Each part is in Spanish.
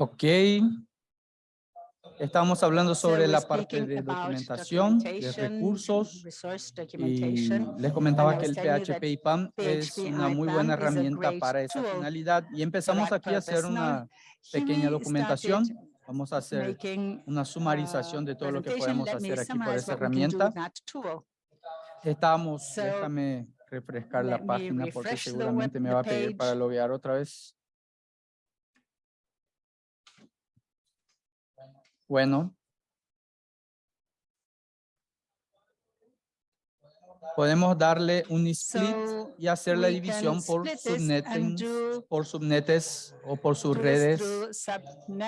Ok. Estamos hablando sobre la parte de documentación, de recursos. Y les comentaba que el PHP IPAM es una muy buena herramienta para esa finalidad. Y empezamos aquí a hacer una pequeña documentación. Vamos a hacer una sumarización de todo lo que podemos hacer aquí por esa herramienta. Estamos, déjame refrescar la página porque seguramente me va a pedir para loguear otra vez. Bueno. Podemos darle un split y hacer la división por subnetes, por subnetes o por subredes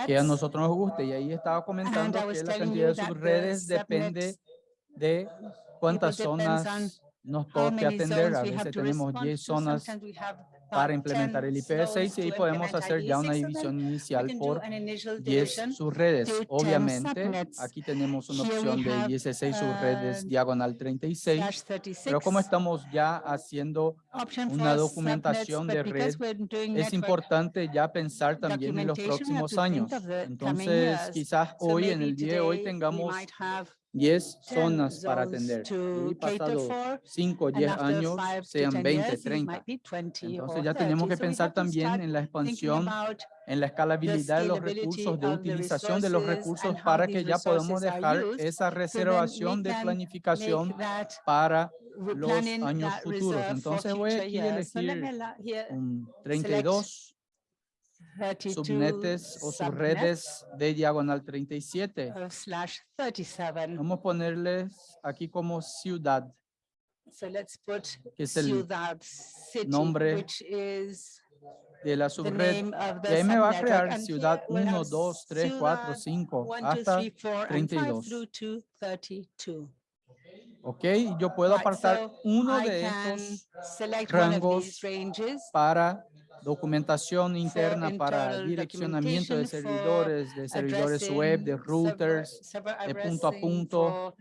que a nosotros nos guste. Y ahí estaba comentando que la cantidad de subredes depende de cuántas zonas nos toque atender. A veces tenemos 10 zonas para implementar el IPv6 y ahí podemos hacer ya una división inicial por 10 subredes. Obviamente, aquí tenemos una opción de 16 subredes diagonal 36, pero como estamos ya haciendo una documentación de red, es importante ya pensar también en los próximos años. Entonces, quizás hoy, en el día de hoy, tengamos 10 zonas para atender. Y pasado 5 o 10 años, sean 20, 30. Entonces ya tenemos que pensar también en la expansión, en la escalabilidad de los recursos, de utilización de los recursos para que ya podamos dejar esa reservación de planificación para los años futuros. Entonces voy a elegir un 32 subnetes o subredes de diagonal 37. Vamos a ponerles aquí como ciudad. que es el nombre de la subred. Y ahí me va a crear ciudad 1, 2, 3, 4, 5, hasta 32. Ok, yo puedo apartar uno de estos rangos para documentación interna para direccionamiento de servidores, de servidores web, de routers, de punto a punto.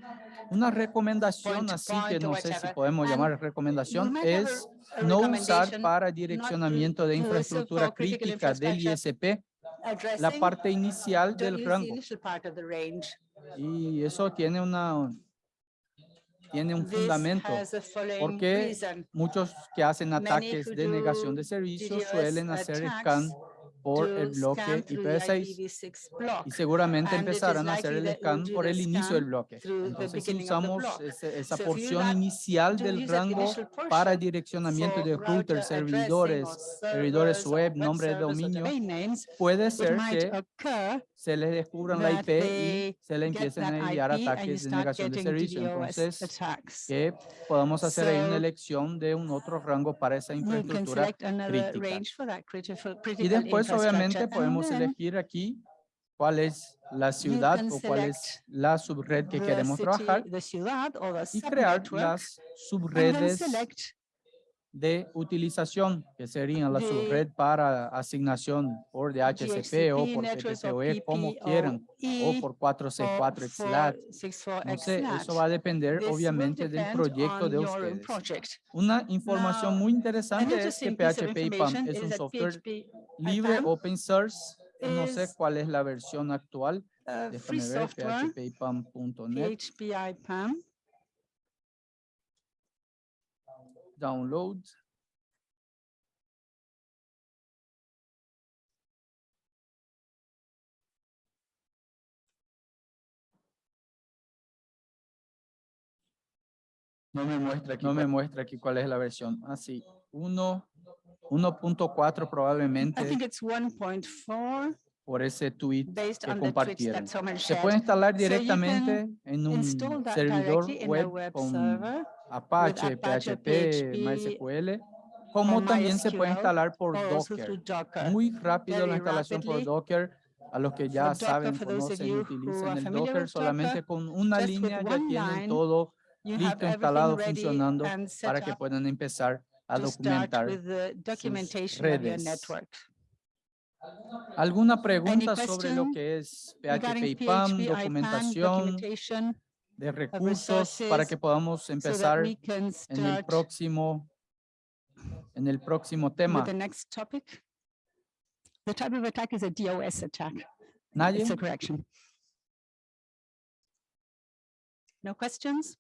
Una recomendación así que no sé si podemos llamar recomendación es no usar para direccionamiento de infraestructura crítica del ISP la parte inicial del rango. Y eso tiene una tiene un fundamento, porque muchos que hacen ataques de negación de servicios suelen hacer scan por el bloque IPv6 y seguramente empezarán a hacer el scan por el inicio del bloque. Entonces, si usamos esa porción inicial del rango para direccionamiento de routers, servidores, servidores web, nombre de dominio, puede ser que se les descubran la IP y se le empiecen a enviar ataques de negación de servicio. Entonces, que podamos hacer ahí una elección de un otro rango para esa infraestructura crítica. Y después obviamente podemos elegir aquí cuál es la ciudad o cuál es la subred que queremos trabajar y crear las subredes de utilización, que serían la subred para asignación por DHCP o por TPPoE, como quieran, o por 4C4 XLAT. No sé, eso va a depender obviamente del proyecto de ustedes. Una información muy interesante es que PHP IPAM es un software libre, open source. No sé cuál es la versión actual. Déjame ver, phpipam.net download. No me muestra aquí, no me muestra aquí cuál es la versión. Así, ah, 1.4 probablemente. por ese tweet que compartieron. Se puede instalar directamente en un servidor web con Apache, PHP, MySQL, como también se puede instalar por Docker. Muy rápido la instalación por Docker. A los que ya saben, conocen y utilizan el Docker, solamente con una línea ya tienen todo listo, instalado, funcionando para que puedan empezar a documentar sus redes. ¿Alguna pregunta sobre lo que es PHP y PAM, documentación? De recursos para que podamos empezar en el próximo en el próximo tema. The type of attack is a DOS attack. ¿Nadie? It's a correction. No questions?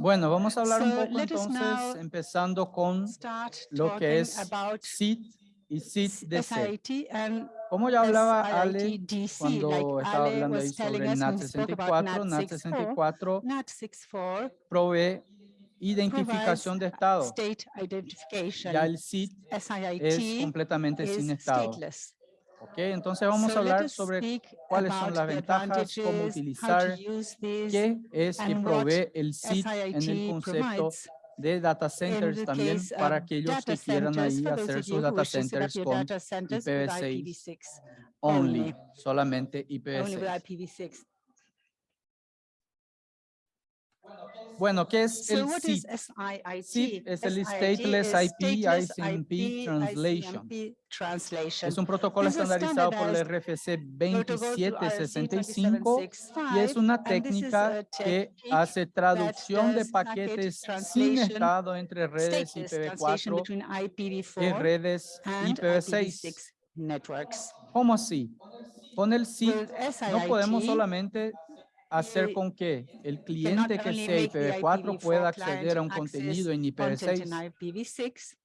Bueno, vamos a hablar un So, poco let us entonces, empezando con lo que es SIT. SIT and Como ya hablaba Ale cuando estaba hablando ahí sobre about NAT64, NAT64 NAT64 provee identificación de estado. state identification. Ya el SIT es completamente sin estado. stateless. ¿ok? Entonces vamos a hablar sobre cuáles son las ventajas, cómo utilizar, qué es que provee el SIT en el concepto. De data centers también case para aquellos que quieran ahí hacer sus data centers con data centers with IPv6 IPv6, only, only. solamente only with IPv6. IPv6. Bueno, ¿qué es el SIT? SIT es el Stateless IP ICMP Translation. Es un protocolo estandarizado por el RFC protocol to RFC 2765 y es 2765, una técnica que hace traducción de paquetes sin estado entre redes stateless translation IPv4 between y IPv4 redes and IPv6. IPv6 networks. ¿Cómo así? Con el SIT no podemos solamente hacer you con que el cliente que sea make the IPv4 pueda IPv4 client acceder a un contenido en content in IPv6, IPv6,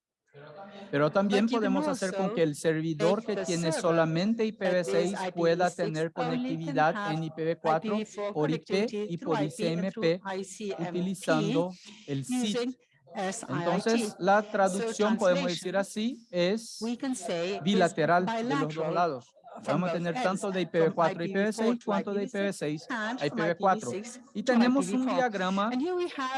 pero también podemos hacer con que el servidor que tiene solamente that is IPv6 pueda IPv6 tener conectividad en IPv4 IPv4 por IP y por ICMP utilizando el SIIT. Entonces, la traducción, podemos decir así, es we can say is bilateral de los dos lados. Vamos a tener tanto de from IPv4 a IPv4 IPv6 to cuanto de IPv6 IPv6 and a from IPv4. IPv6 Y tenemos un IPv4. diagrama,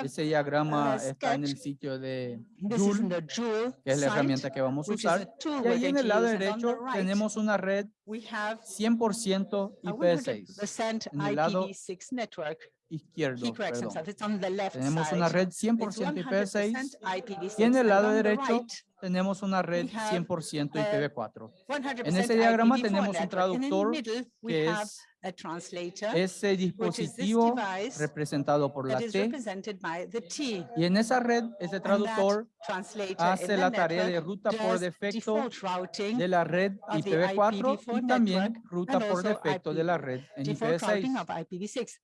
ese diagrama está en el sitio de Joule, que es la herramienta que vamos a usar. Y ahí en el lado derecho tenemos una red we have 100% a IPv6. 100% En el lado IPv6 network. He izquierdo, perdón. himself. It's on the left Tenemos una red It's 100% IPv6 100% IPv6. y en el lado derecho tenemos una red we have, 100% uh, IPv4. 100% En ese diagrama IPv4 tenemos un traductor que have es a translator ese dispositivo representado por la T y en esa red ese traductor hace la tarea de ruta por defecto de la red of the IPv4 IPv4 y también ruta por defecto de la red en default routing IPv6.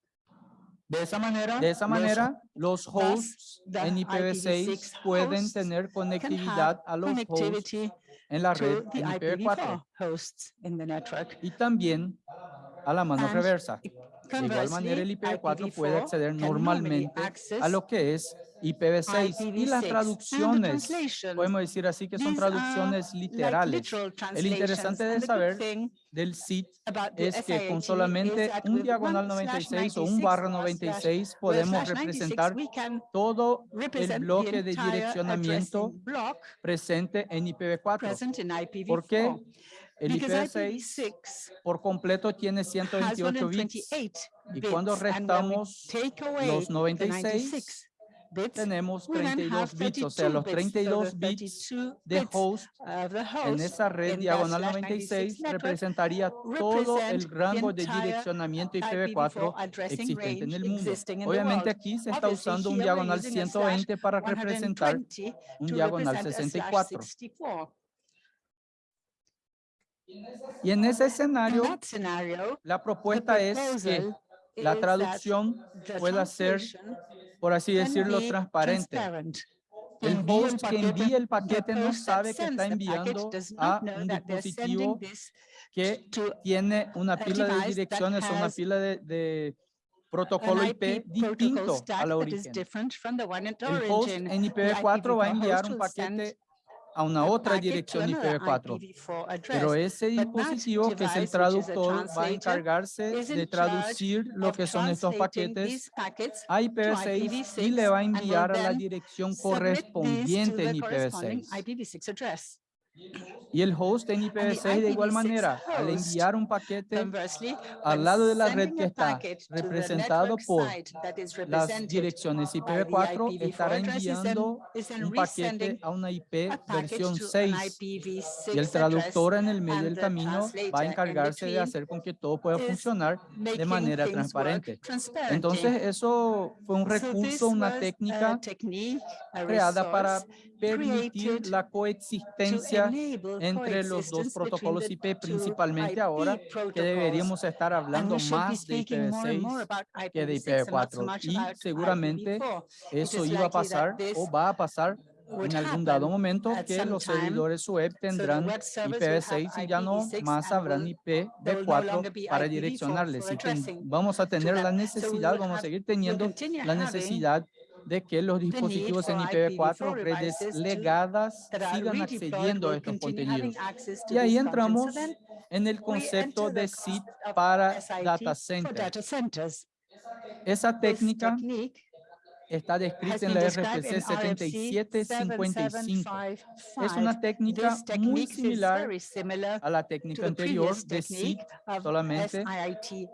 Of IPv6. De esa manera, De esa los manera, los hosts en IPv6 IPv6 pueden tener conectividad a los hosts en la red en IPv4 IPv4 hosts in the network. y también a la mano And reversa. De igual manera, el Conversely, IPv4 puede IPv4 acceder normalmente a lo que es IPv6 y las IPv6. And the traducciones, podemos decir así que son traducciones literales. literal El interesante de saber del SIT es que con solamente un diagonal one slash 96 o un 96 barra or slash- 96 with podemos slash 96, representar todo el bloque de direccionamiento presente en IPv4. present in IPv4. ¿Por qué? El Because IPv6 IPv6 por completo tiene has 128 bits 128 y cuando restamos los the 96 96 bits, tenemos we then 32 have bits, o sea, 32 los bits. So 32 the bits 32 de host en esa red diagonal slash 96 network representaría todo el rango de direccionamiento IPv4 IPv4 addressing existente en el mundo. Obviamente aquí se está usando un diagonal using a slash 120 para representar 120 un diagonal represent a slash 64. 64. Y en ese escenario, la propuesta es que la traducción pueda ser, por así decirlo, transparente. transparent. El host que envía el paquete no sabe que está enviando a un dispositivo que tiene una a pila de direcciones o una pila de, de protocolo IP distinto that is origen. El host en The IPv4 va a IPv4 enviar un paquete a una otra dirección another IPv4. IPv4 address. Pero ese dispositivo que es el traductor va a encargarse de traducir lo que son estos paquetes a IPv6 y le va a enviar a la dirección correspondiente en the corresponding IPv6. IPv6 address. Y el host en IPv6 de igual IPv6 manera, al enviar un paquete al lado de la red que a está representado por site that is las direcciones by the IPv4 IPv4 estará enviando un paquete a una IP versión to an 6 IPv6 y el traductor en el medio del the camino va a in encargarse de hacer con que todo pueda funcionar de manera transparente. Entonces eso fue un recurso, una técnica creada para permitir la coexistencia entre los dos protocolos IP, principalmente IP ahora que deberíamos estar And hablando más de speaking more and more IPv6 about que de IPv6 and not so IPv4 much y seguramente IPv4. eso iba a pasar o va a pasar en algún dado momento que los servidores web tendrán web servers will have IPv6 y ya no IPv6 más habrán will- there will no longer IPv4 be para IPv4 direccionarles. Y vamos a tener la necesidad, vamos a seguir teniendo la necesidad de que los dispositivos en for IPv4, IPv4 redes legadas, sigan accediendo a estos contenidos. Y ahí entramos en el concepto de SIT para data centers. Esa técnica está descrita en la RFC in RFC 7755. 7755. Es una técnica muy similar a la técnica anterior de SIT, solamente,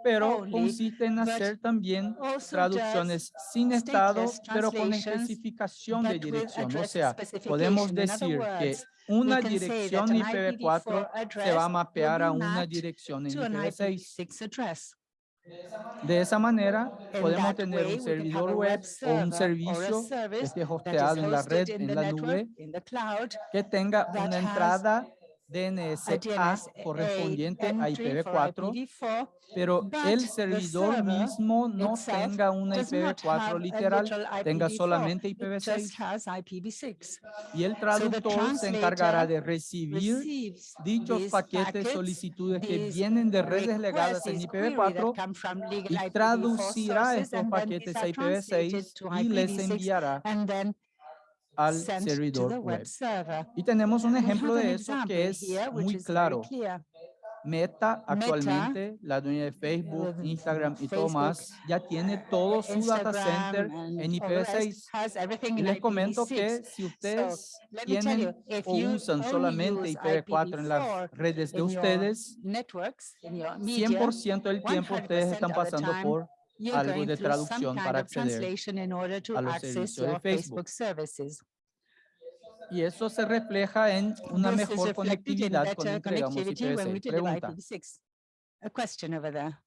pero consiste en hacer también traducciones sin estado, pero con especificación de dirección. O sea, podemos decir que una dirección that an IPv4 IPv4 se va a mapear a una dirección en to an IPv6. IPv6 address. De esa manera, podemos tener way, un servidor web web o un servicio que esté hosteado en la red, en la nube, que tenga una entrada DNSA DNS correspondiente a entry for IPv4, IPv4, pero el servidor mismo no tenga una does not have IPv4 a literal, tenga IPv4, solamente it just IPv6 has IPv6. y el traductor se encargará de recibir dichos paquetes, solicitudes que vienen de redes legadas en these query that IPv4 come from legal y IPv4 traducirá estos paquetes a are translated IPv6 to y les IPv6 enviará al servidor the web. Y tenemos un ejemplo de eso example que es muy claro. Meta actualmente, la dueña de Facebook, uh, Instagram y todo Facebook, más, ya tiene todo su data center Instagram en and all the rest IPv6. has everything Y in les comento IPv6. que si ustedes you, tienen if o you usan solamente use IPv4 en las IPv4 redes de ustedes, networks, media, 100% del tiempo 100% ustedes están of the pasando time, por algo going de through some traducción kind para of acceder translation in order to a los access servicios de your Facebook. Y eso se refleja en una This is mejor reflected in conectividad cuando better entregamos connectivity when we IPv6. deliver Pregunta. IPv6. A question over there.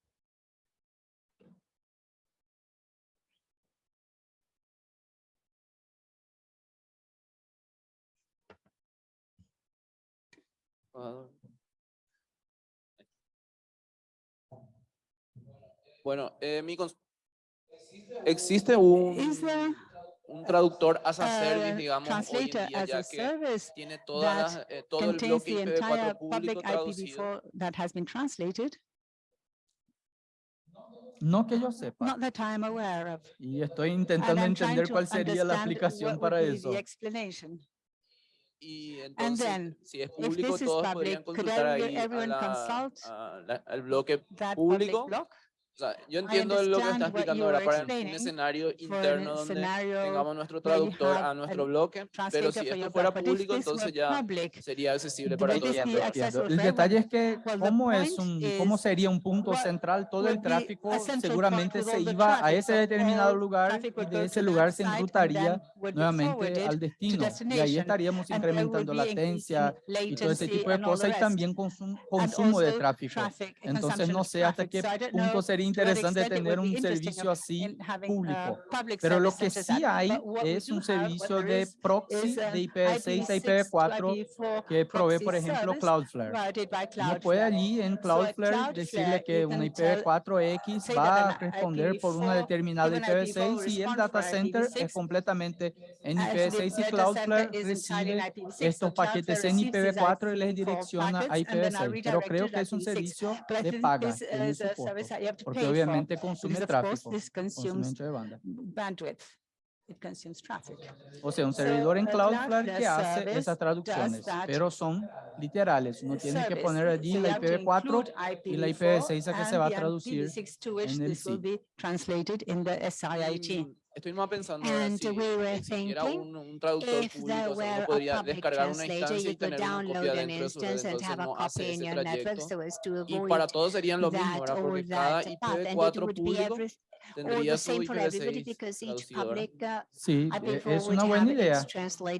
Bueno, eh, mi existe un, there un traductor as a a service, digamos, hoy en translator día, ya que tiene todas las, eh, todo el contains bloque the entire IPv4 public público traducido. IPv4 that has been translated? No que yo sepa. Not that I'm aware of. Y estoy And intentando entender cuál sería la aplicación para eso. the explanation. Y entonces, then, si es If público, this is todos podrían public, could consultar ahí a everyone la- consult a la- al bloque público. block O sea, yo entiendo lo que understand está what explicando you ahora were para un escenario interno donde tengamos nuestro traductor a nuestro bloque, pero si esto fuera block. But if público, entonces ya public, sería accesible para todos. El detalle es que cómo es un, cómo is sería un punto central, todo el tráfico seguramente se iba a traffic, ese determinado lugar y de ese lugar se enrutaría nuevamente al destino y ahí estaríamos incrementando latencia y todo ese tipo de cosas y también consumo de tráfico. Entonces no sé hasta qué punto know sería interesante tener un servicio así público. uh, Pero lo que sí hay es un servicio de proxy de IPv6 a IPv6 to IPv4 IPv4 que provee, por ejemplo, Cloudflare. Uno puede allí en Cloudflare decirle que you una can tell- IPv4X say va a responder por una IPv4 determinada given IPv6 y el data center es IPv6. completamente en Actually, IPv6 y Cloudflare recibe IPv6, so estos paquetes en receives these IPv4 y les IPv4 direcciona a packets and then are IPv6. Pero creo que es un IPv6. servicio de paga, porque obviamente consume tráfico, consume de banda. bandwidth. It consumes traffic. O sea, un servidor en Cloudflare que hace esas traducciones, pero son literales. Uno tiene que poner allí la have to IPv4 include y la IPv4 IPv6 a que se va a traducir IPv6 to which en el this más pensando And si we were thinking un, un traductor if público, there o sea, were a podría public translator, you y could download an instance and have a copy in your network so as to avoid todos serían lo mismo, that ¿verdad? or Porque cada that path. And it IPv4 would be público tendría the su same for everybody IPv6 because each traducido, ¿verdad? public uh, Sí, e- IPv4 es una buena idea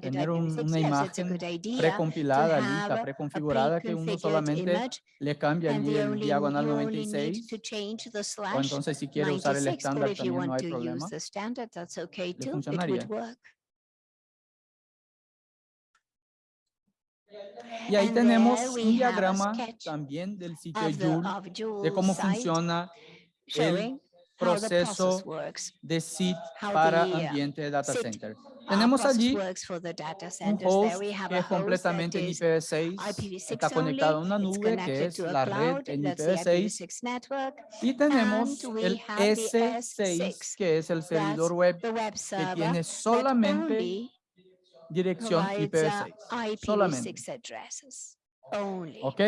tener un- IPv6. una imagen good idea precompilada, have lista, a preconfigurada, que uno pre-configured solamente image le cambia and allí el only, diagonal you only need 96 to change the o slash entonces si quiere usar el 96, but estándar if you también no want hay to problema. use the standard, that's okay too. It funcionaría. would work. Y ahí And tenemos there we un have a diagrama también del sitio Joule de cómo funciona the proceso de SID para the, uh, ambiente de data center. Tenemos allí un host que es completamente en is IPv6, IPv6 está conectado a una nube que es la red en that's the IPv6 IPv6 network, y tenemos el have the S6 S6, que es el servidor web que tiene solamente dirección provides uh, IPv6, solamente, IPv6. ¿ok?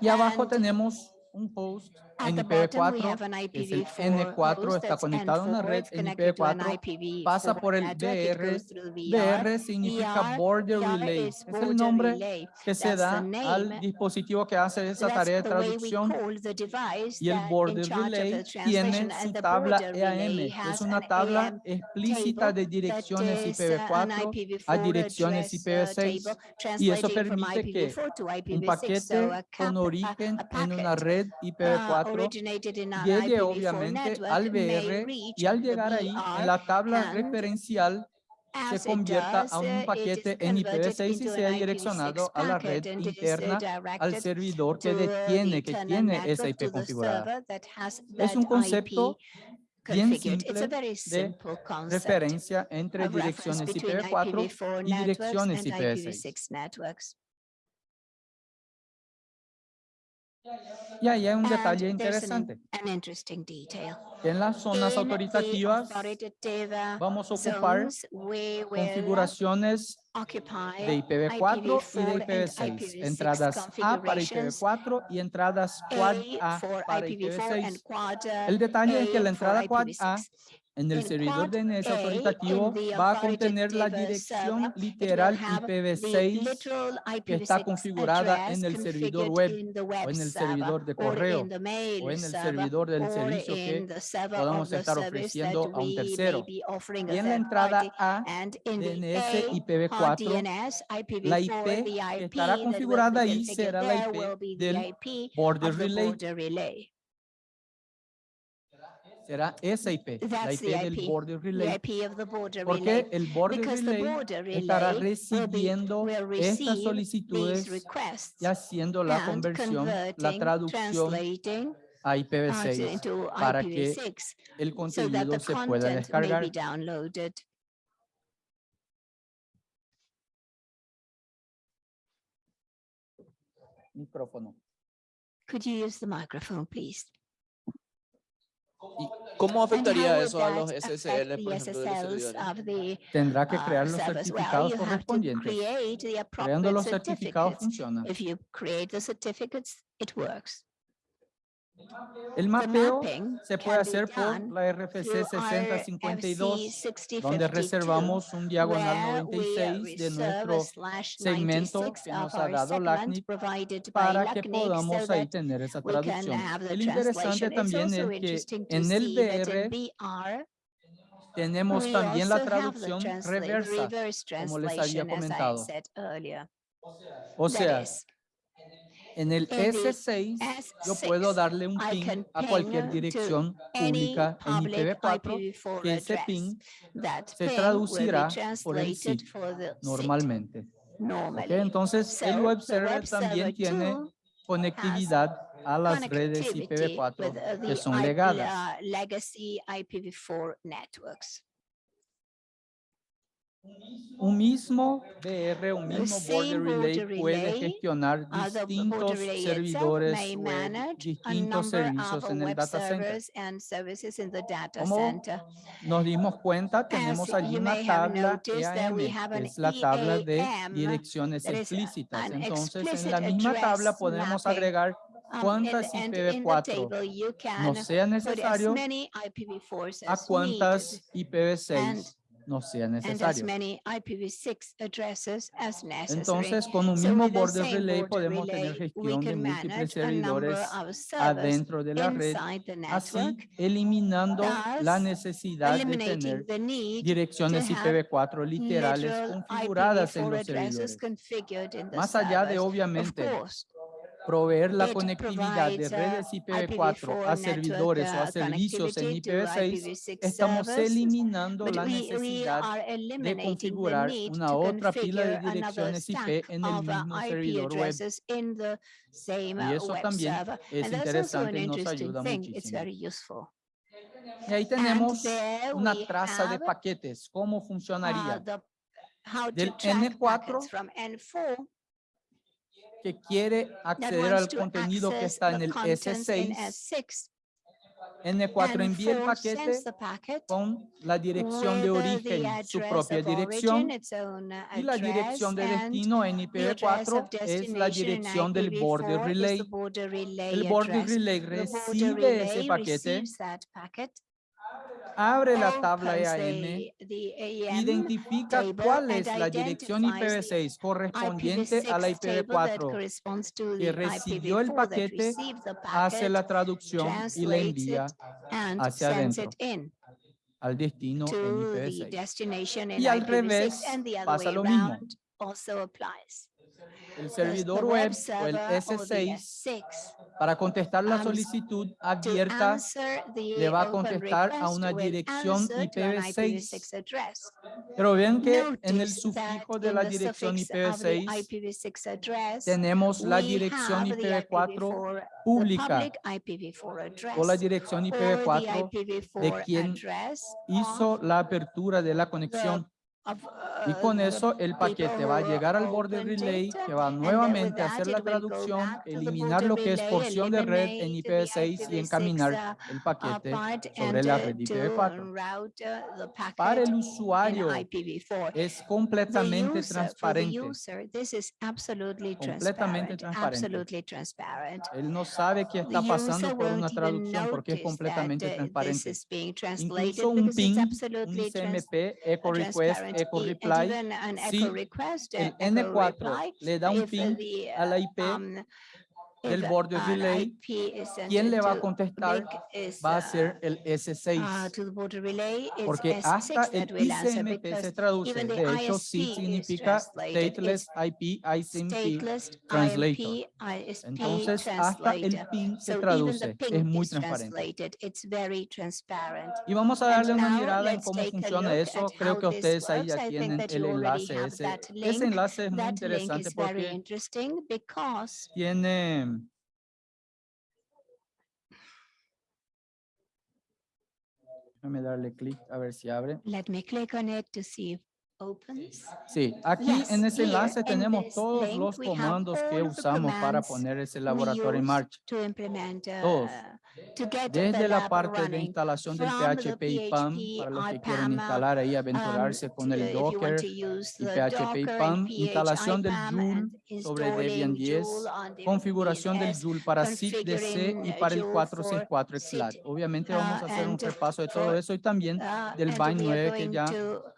Y abajo tenemos un host At en the bottom, we have IPv4 an que es el IPv4 N4, host está conectado a una N4, red it's en connected to an IPv4, pasa IPv4 por el VR. BR significa ER, Border ER Relay, es el nombre que se da al dispositivo que hace esa tarea de traducción y el Border Relay tiene su tabla EAM, es una tabla explícita de direcciones is, uh, an IPv4 a IPv4 direcciones address, uh, IPv6 table, y eso permite que IPv4 to un IPv6. So paquete con origen en una red uh, IPv4 originated in an llegue IPv4 obviamente al BR y al llegar ahí en la tabla referencial se convierta a un paquete en converted IPv6 y sea direccionado IPv6 a la red interna al servidor que detiene, que tiene esa IP configurada. Es un concepto bien simple very de referencia entre direcciones between IPv4 IPv4 y direcciones and IPv6. Y ahí hay un detalle interesante. an interesting detail. En las zonas autoritativas vamos a ocupar configuraciones de IPv4 y de IPv4 and IPv6, IPv6 entradas A para configurations, IPv4 y entradas Quad A para IPv4 and IPv6. Quad El detalle es que la entrada Quad A IPv6. En el servidor DNS A, autoritativo va a contener la dirección literal have the IPv6 literal que está IPv6 configurada en el servidor web o en el servidor de or correo o en el servidor del servicio que podamos estar ofreciendo a un tercero. Y en la entrada. A DNS hard IPv4, DNS, la IPv4, IP que estará configurada ahí será la IP del border relay. Relay. Será esa IP, la That's IP the del IP, border relay. IP of the border Porque relay. el border relay border estará relay will be, recibiendo will estas solicitudes y haciendo la conversión, la traducción a uh, IPv6 into para que IPv6 el so contenido the se pueda descargar. Micrófono. Could you use the microphone, please? ¿Y cómo afectaría eso a los SSL, por ejemplo, de los Tendrá que uh, crear los certificados correspondientes. Creando los certificados funciona. If you create the certificates, it works. El The mapeo se puede hacer por la RFC through 6052, RFC donde 6052, reservamos un diagonal where we 96 de nuestro segmento 96 que of nos ha dado LACNIC para que podamos ahí tener esa traducción. El interesante también es que en el BR tenemos también la traducción reversa, como les había comentado. O sea, en el in the S6 yo S6, puedo darle un can a cualquier dirección pública en public IPv4 IPv4 que ese That se traducirá por el normalmente. ¿ok? normally. Entonces, el web server también tiene conectividad a las redes connectivity IPv4 with uh, que son IP legadas. uh, legacy IPv4 networks. Un mismo BR, un mismo border relay puede gestionar Uh, distintos servidores web, distintos servicios en el data center. Como. Nos dimos cuenta, tenemos allí una tabla EAM, que es la tabla de EAM direcciones explícitas. Entonces, en la misma tabla podemos agregar um, cuántas and- and in the IPv4 table you no sea necesario many IPv4s a cuántas and- IPv6 no sea and as necesario. many IPv6 addresses as necessary. Entonces, con un mismo same relay podemos tener gestión de múltiples servidores adentro de la red, así eliminando la necesidad de tener direcciones have IPv4 literales literal configuradas en IPv4 los servidores. Más allá de obviamente proveer la conectividad de provides, uh, redes IPv4 IPv4 a servidores o a servicios en connectivity to IPv6, IPv6 estamos eliminando la necesidad de configurar una to otra pila de direcciones IP en el uh, mismo servidor web. Y uh, eso web también es interesante y nos ayuda muchísimo. Y ahí tenemos una traza de paquetes. ¿Cómo funcionaría? Del track N4 packets from N4 Que quiere acceder al contenido que está en el contents in S6. S6. N4 envía el N4 paquete con la dirección de origen, su propia dirección y la dirección de destino en the address IPv4 of es la dirección del border IPv4 is relay. El border relay recibe ese paquete, abre la tabla AEM identifica cuál es la dirección identifies the IPv6 correspondiente a la IPv6 table that IPv4, corresponds to que recibió el IPv4 that paquete, hace la traducción y la envía hacia adentro, al destino en to the IPv6. destination in Y al IPv6 revés, and the other pasa lo mismo. El servidor web o el server or the S6 S6 para contestar la solicitud abierta le va a contestar a una dirección answer to an IPv6. IPv6 address. Pero vean que en el sufijo de la dirección suffix of the IPv6 IPv6 address, tenemos la dirección have the IPv4 IPv4, the pública public IPv4 address, o la dirección or the IPv4 IPv4 quien hizo la apertura de la conexión y con the eso el paquete va a llegar al opened relay que va nuevamente a hacer la traducción, eliminar lo que es porción de red en eliminate the IPv6 y IPv6, encaminar el paquete sobre and la red to IPv4. route uh, the Para el usuario IPv4. es completamente transparente. Completamente transparent, transparente. Él no sabe qué está pasando por una traducción porque es completamente uh, transparente. Incluso un it's un ICMP, echo request. Echo E- and reply, even an si echo request, el uh, echo N4 reply, le da un if, uh, ping the, a la uh, IP, um, del if border an relay, IP is sent ¿quién le va a contestar? Va a ser el uh, S6. to the border relay, it's Porque S6 hasta el ICMP se traduce. De hecho, sí significa. Stateless IP ICMP Translator. Entonces, hasta el ping se traduce. Es muy transparente. translated. It's very transparent. Y vamos a darle una mirada en cómo funciona eso. Creo que ustedes ahí ya tienen el enlace ese. Ese enlace es muy interesante porque tiene Déjame darle clic a ver si abre. let me click on it to see if opens. Sí, aquí Yes, en ese enlace tenemos todos link, los comandos que usamos para poner ese laboratorio en marcha. To implement, Todos. uh, to get Desde la parte de instalación del PHP y PAM, para los que quieren instalar ahí, aventurarse um, con el Docker, y PHP y PAM, instalación del Joule sobre Debian 10, Joule on Debian configuración del 10, Joule para SIG DC y para el Joule 464 for XLAT. Obviamente vamos a uh, hacer un repaso de todo eso y también uh, del Bind we are 9 que ya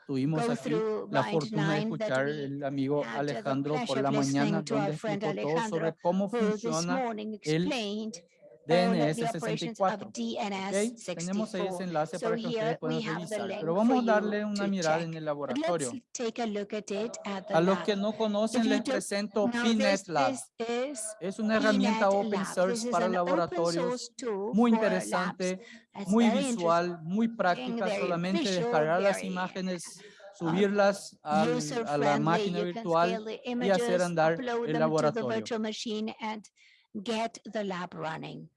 tuvimos aquí la fortuna de 9 that escuchar el amigo Alejandro por la mañana donde explicó todo sobre cómo funciona el explained all DNS the operations 64. of DNS ¿ok? Tenemos ahí ese 64. enlace So para que ustedes puedan revisar. Pero vamos a darle una mirada en el laboratorio. a look at it at the A los que no conocen les presento PNet Lab. Es una herramienta open source para laboratorios muy interesante, muy visual, muy práctica, solamente descargar las imágenes, subirlas al- a la máquina virtual y hacer andar el laboratorio. Get the lab running.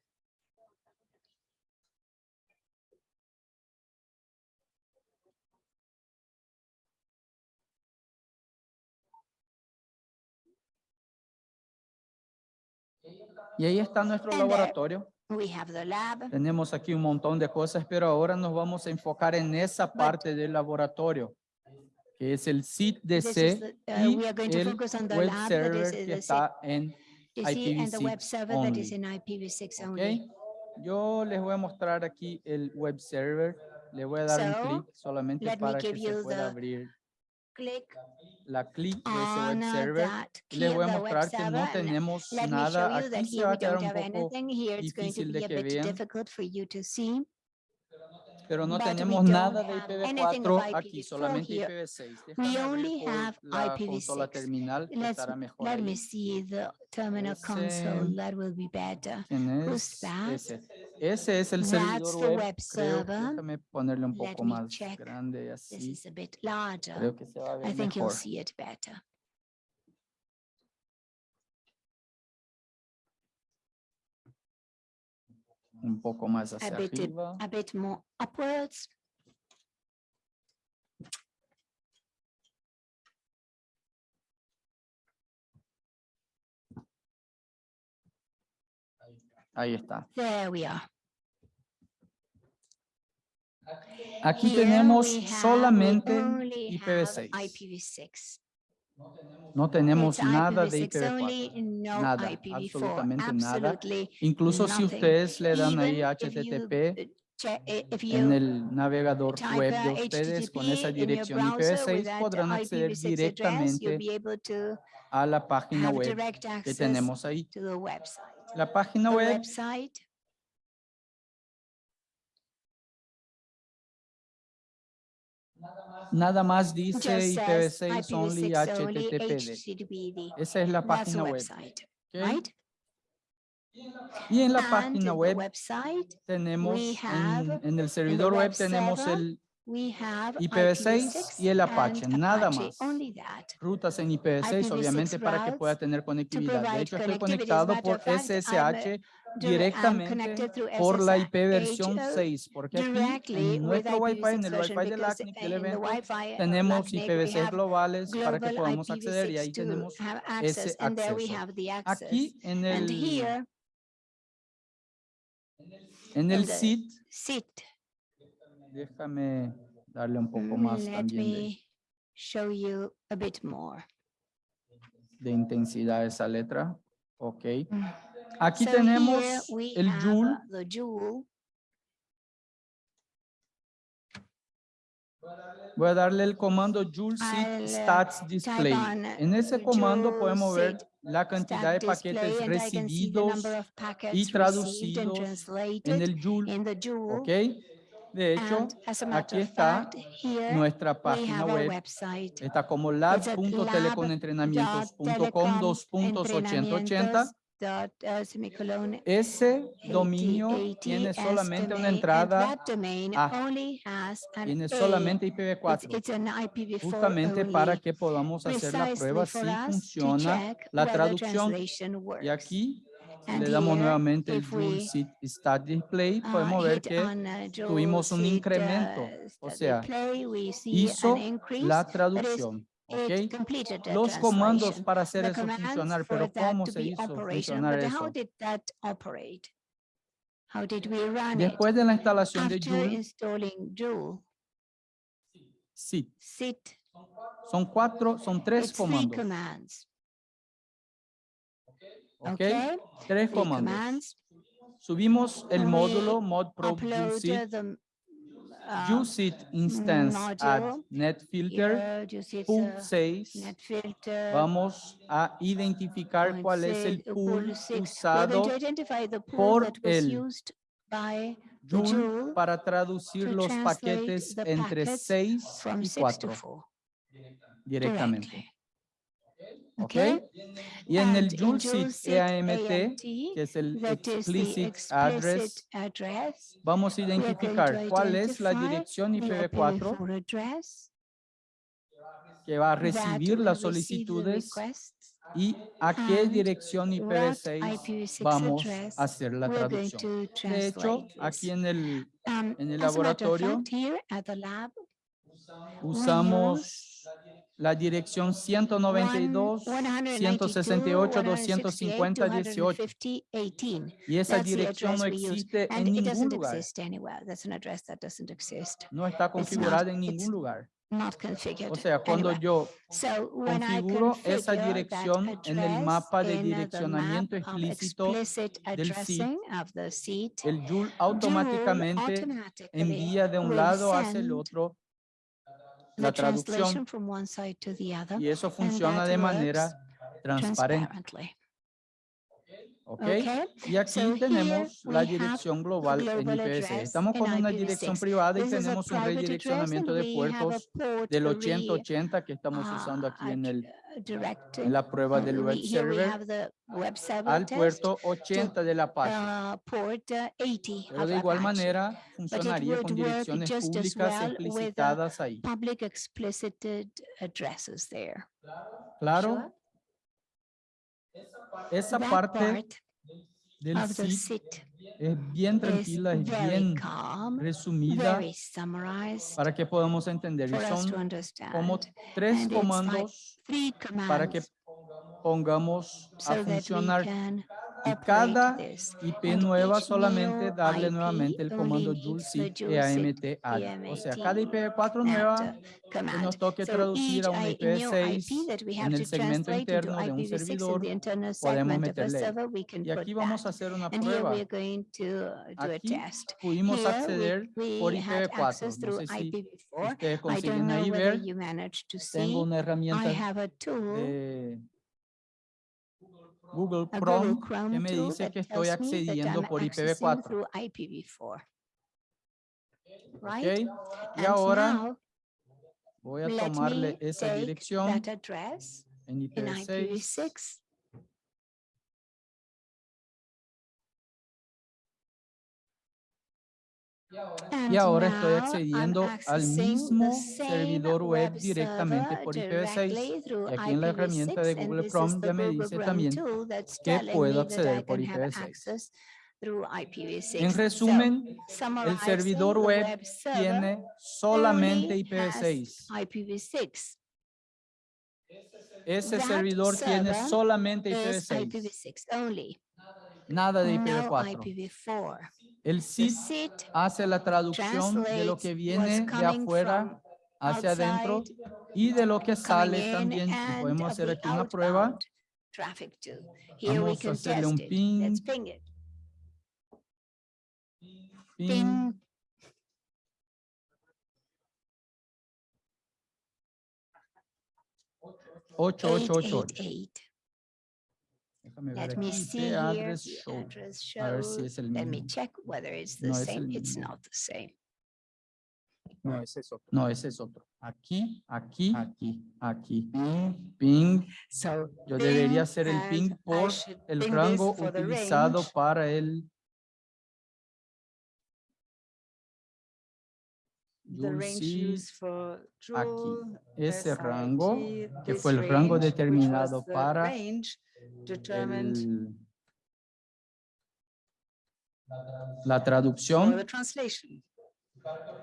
Y ahí está nuestro And laboratorio. We have the lab. Tenemos aquí un montón de cosas, pero ahora nos vamos a enfocar en esa parte del laboratorio, que es el SIT-DC the- uh, y to el web server que está en You see, and the web IPv6 server that is only. in IPv6 ¿ok? only. Yo les voy a mostrar aquí el web server. Le voy a dar un So, clic solamente let me para que se pueda abrir Click la clic de ese web uh, server. Y les voy a mostrar que no tenemos nada. Aquí se va we a quedar don't un have poco, anything. Here it's going to difícil de que vean. difficult for you to see. Pero no tenemos nada de have anything of IPv4 aquí, IPv4 solamente here. IPv6. We only have la consola IPv6. terminal, que Let's, let me see the terminal console. That will be better. ¿Quién Who's that? Ese. Es el servidor web. déjame ponerle un poco más grande This así. is a bit larger. Creo que se va a I think you'll see it better. Un poco más A hacia bit, arriba. a bit more upwards. Ahí está. There we are. Aquí Here tenemos solamente only have IPv6. IPv6. No tenemos nada de IPv6 only, IPv4. no Nada, IPv4. absolutamente nada. Incluso si ustedes le dan ahí HTTP eh, en el navegador web de ustedes con esa dirección browser with IPv6 that podrán acceder IPv6 address, you'll directamente a la página web que tenemos ahí. La página web nada más dice just says IPv6 only IPv6 only HTTPD. Esa es la página web. website, ¿ok? right? Y en la And página web website, tenemos, en, en el servidor web web tenemos server, el we have IPv6 y el Apache, nada más. Rutas en IPv6, IPv6 obviamente para que pueda tener conectividad. De hecho, estoy conectado por SSH directamente connected through por la IP versión 6, porque aquí en nuestro Wi-Fi, en IPv6 el Wi-Fi del ACNIC del evento, tenemos LACNIC, we IPv6 have globales para que podamos acceder y ahí IPv6 to tenemos ese acceso. have the access. Aquí en el, en el SIT, déjame darle un poco Mm, más también de, show you a bit more. de intensidad a esa letra. Ok. Aquí So tenemos el Joule. uh, The Joule. Voy a darle el comando Joule I'll, uh, Seed Stats Display. En ese comando podemos ver Seed la cantidad de paquetes recibidos y traducidos en el Joule. ¿Ok? De hecho, aquí está nuestra página web. Está como lab.teleconentrenamientos.com 2.8080. uh, Ese dominio 80, tiene solamente una entrada, A. only has an tiene solamente It's, IPv4. it's an IPv4 Justamente para que podamos hacer la prueba si funciona la traducción. Y aquí, le damos nuevamente el Seed Stat Display, podemos ver que uh, tuvimos un Seed, uh, incremento, o sea, hizo la traducción. It ¿ok? completed the Los comandos para hacer eso funcionar, pero ¿cómo se hizo funcionar eso? did that operate? How did we run Después de la instalación de Joule, sí, sit, son cuatro, son tres it's comandos, okay? Tres comandos. Subimos el módulo modprobe upload useed, uh, useed instance module, netfilter, pool a 6. net filter. Vamos a identificar cuál es el pool usado por el Joule para traducir los paquetes entre packets 6 from y six to 4 four directamente. Directly. ¿Ok? Okay? Y en el Seed EAMT, AMT, que es el explicit address, address, vamos a identificar cuál es la dirección the IPv4 IPv4 address que va a recibir las solicitudes y a qué dirección what IPv6 IPv6 vamos a hacer la traducción. De hecho, aquí en el, Um, en el laboratorio usamos la dirección 192, 168, 250, 18 18. y esa dirección no existe en ningún lugar, no está configurada en ningún lugar. not configured. O sea, cuando yo configuro esa dirección en el mapa de direccionamiento explícito del seat, el Joule automáticamente envía de un lado hacia el otro la traducción from one side to the other y eso funciona de manera transparente. Okay, Y aquí So tenemos la dirección global en global IPv6. address Estamos con una IPv6. dirección privada y tenemos un redireccionamiento de puertos del re- 8080 que estamos uh, usando aquí en, ad- el, directed. la prueba del We- web server web server al puerto 80 de la Apache. uh, port uh, 80 Pero de igual manera funcionaría con direcciones públicas well with, uh, explicitadas ahí. Public explicited addresses there. Claro, esa That parte part del of the SID SIT es bien tranquila, es bien calm, resumida para que podamos entender. Y son como tres like comandos para que pongamos a funcionar y cada. IP nueva solamente darle nuevamente el comando SID EAMT add. O sea, cada EAMT IPv4 that, nueva que nos toque traducir a un I- new IPv6 IP that we have en to el segmento interno de un IPv6 in servidor, podemos meterle Y aquí vamos a hacer una prueba. Aquí pudimos acceder por we had IPv4. access No through sé si IPv4. ustedes consiguen ahí ver. Tengo una herramienta de Google Chrome que me dice que estoy accediendo por accessing IPv4. through IPv4. ¿ok? Right? Y ahora voy a tomarle esa dirección en in IPv6 y ahora estoy accediendo al mismo same servidor web directamente server por IPv6. directly through Y aquí en la herramienta de IPv6, and Google Chrome ya me dice también que puedo acceder por can have IPv6. access through IPv6. En resumen, el servidor web tiene solamente only IPv6. has IPv6 Ese servidor tiene solamente is IPv6, IPv6 only, nada de no IPv4. IPv4. El SIT hace la traducción de lo que viene de afuera hacia adentro y de lo que sale también. Y podemos hacer aquí una prueba. Vamos a hacerle un. Ping, Ping. ocho, ocho, ocho, ocho. 888. Déjame ver Let me see here. address show. address A ver si es el Let me mismo. check whether it's the No es same. It's mismo. not the same. No, ese es otro. No, ese es otro. Aquí, aquí, aquí, aquí. Ping. So Yo debería ping, hacer el ping por el rango for the utilizado range para el the range used for aquí. Ese rango que this fue el rango determinado para range determined el- la traducción the translation.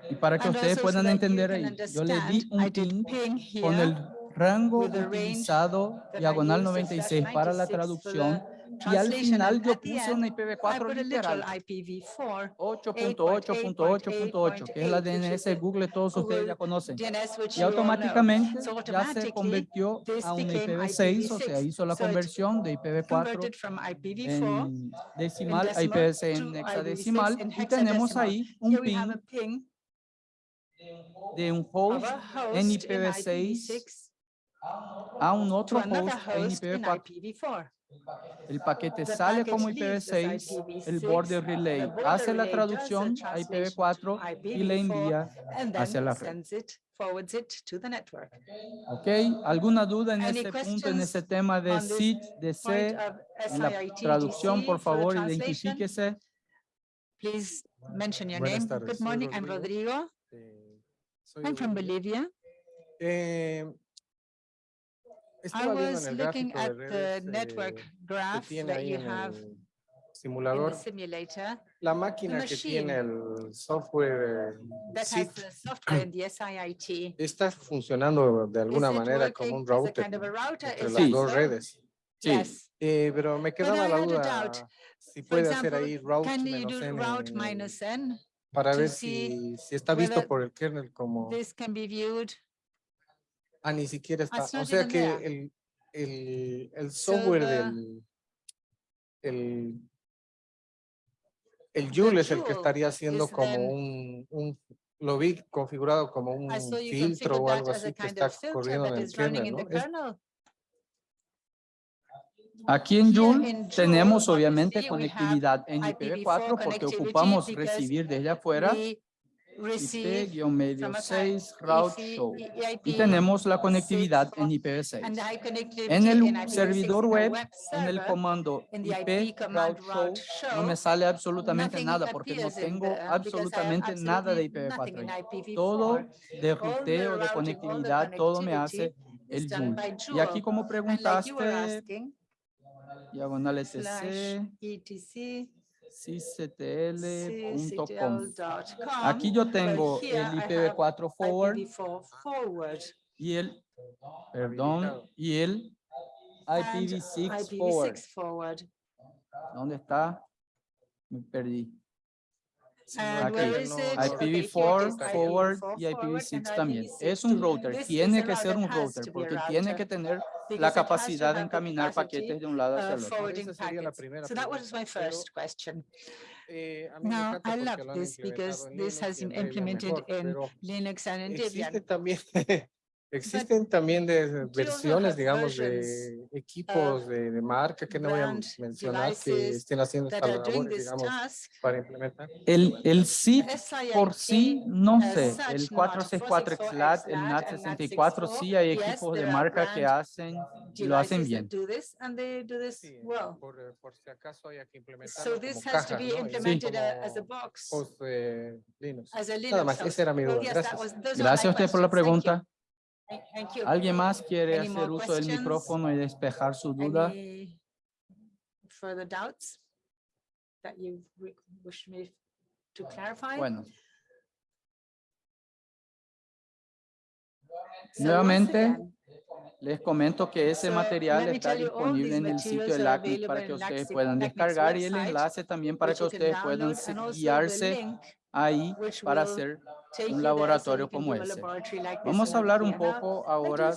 y para que And ustedes so puedan entender ahí. Yo le di un ping con el rango utilizado diagonal used, the 96 slash para la 96 for the traducción y al final yo puse una I IPv4 put a literal literal IPv4 8.8.8.8 que es la 8.8, which is DNS Google, todos ustedes ya conocen. Y automáticamente ya se convirtió a un became IPv6, o sea, IPv6. hizo la conversión de IPv4 Converted from IPv4 en decimal a decimal IPv6 to en IPv6 hexadecimal y tenemos ahí un ping de un host en in IPv6 IPv6 a un otro host en host in IPv4. IPv4. El paquete The sale package como leaves as IPv6, el IPv6, border relay hace la traducción a translation IPv4 to y le IPv4, envía hacia then la red. sends it, forwards it to the network. ¿Ok? ¿Alguna duda en ese punto, en ese tema de SIT, de C? En la traducción, por favor, identifíquese. Please mention your Buenas name. tardes, Good morning, I'm Rodrigo. Rodrigo. Eh, I'm from Bolivia. Bolivia. Eh, I was looking at the network eh, que graph that you have el in simulador, the simulator la máquina que tiene el software eh, that has the software in the SIIT. está funcionando de alguna manera como un router router? entre las dos so? redes. Sí. Yes. Eh, pero me quedaba la duda doubt. si puede hacer ahí route can you menos n route minus n? para ver si, si está visto por el kernel como This can be viewed Ah, ni siquiera está. it's O sea que el, el, el software the- del, el, el Joule es el que estaría haciendo como then- un, un, lo vi configurado como un saw you filtro o algo así que está corriendo en el kernel. Aquí en Joule tenemos obviamente conectividad en IPv4 IPv4 porque ocupamos recibir desde afuera receive IP-medio from a 6 route show. Y tenemos la conectividad en IPv6. and high connectivity En el in IPv6 servidor web, en el comando IP route show, no me sale absolutamente nada porque no tengo have absolutamente nada de absolutely nothing in IPv4. ahí. IPv4. Todo de ruteo, de conectividad, todo me hace el by Y aquí como preguntaste, diagonal etc. cctl.com. Aquí yo tengo el I have IPv4 forward IPv4 forward y el, perdón, y el and IPv6 forward. IPv6 forward. ¿Dónde está? Me perdí. Aquí. Okay, here it IPv4 is, forward IPv4 y forward IPv6 and también. IPv6 Es un router, tiene que ser un router, porque tiene que tener la capacidad de encaminar paquetes de un lado hacia el otro. Esa sería la primera So that was pregunta, my pero- first question. Eh, Now, encanta I porque love this because implementado en this Linux has y en been Debian implemented mejor, in pero Linux and in Debian. también, existen también de also versiones, digamos, versions de equipos de, de marca que no voy a mencionar que estén haciendo labores, this digamos, para implementar. El, el SIP por sí, no sé. El not 464 464 XLAT, el XLAT and NAT64, sí hay NAT64. Yes, equipos de marca que hacen y lo hacen bien. Sí, por, eh, por si acaso haya que implementarlo So como this has to caja, be ¿no? Linux. Nada más, esa era mi duda. Gracias. Gracias a usted por la pregunta. Thank- Thank you. ¿Alguien más quiere Any hacer uso del micrófono y despejar su duda? Any further doubts that you re- wish me to clarify? Bueno, So nuevamente, les comento que ese So, material está disponible en el sitio materials de are LACNIC para que ustedes puedan descargar y el enlace también para que ustedes puedan guiarse ahí para hacer un laboratorio como ese. Vamos a hablar un poco ahora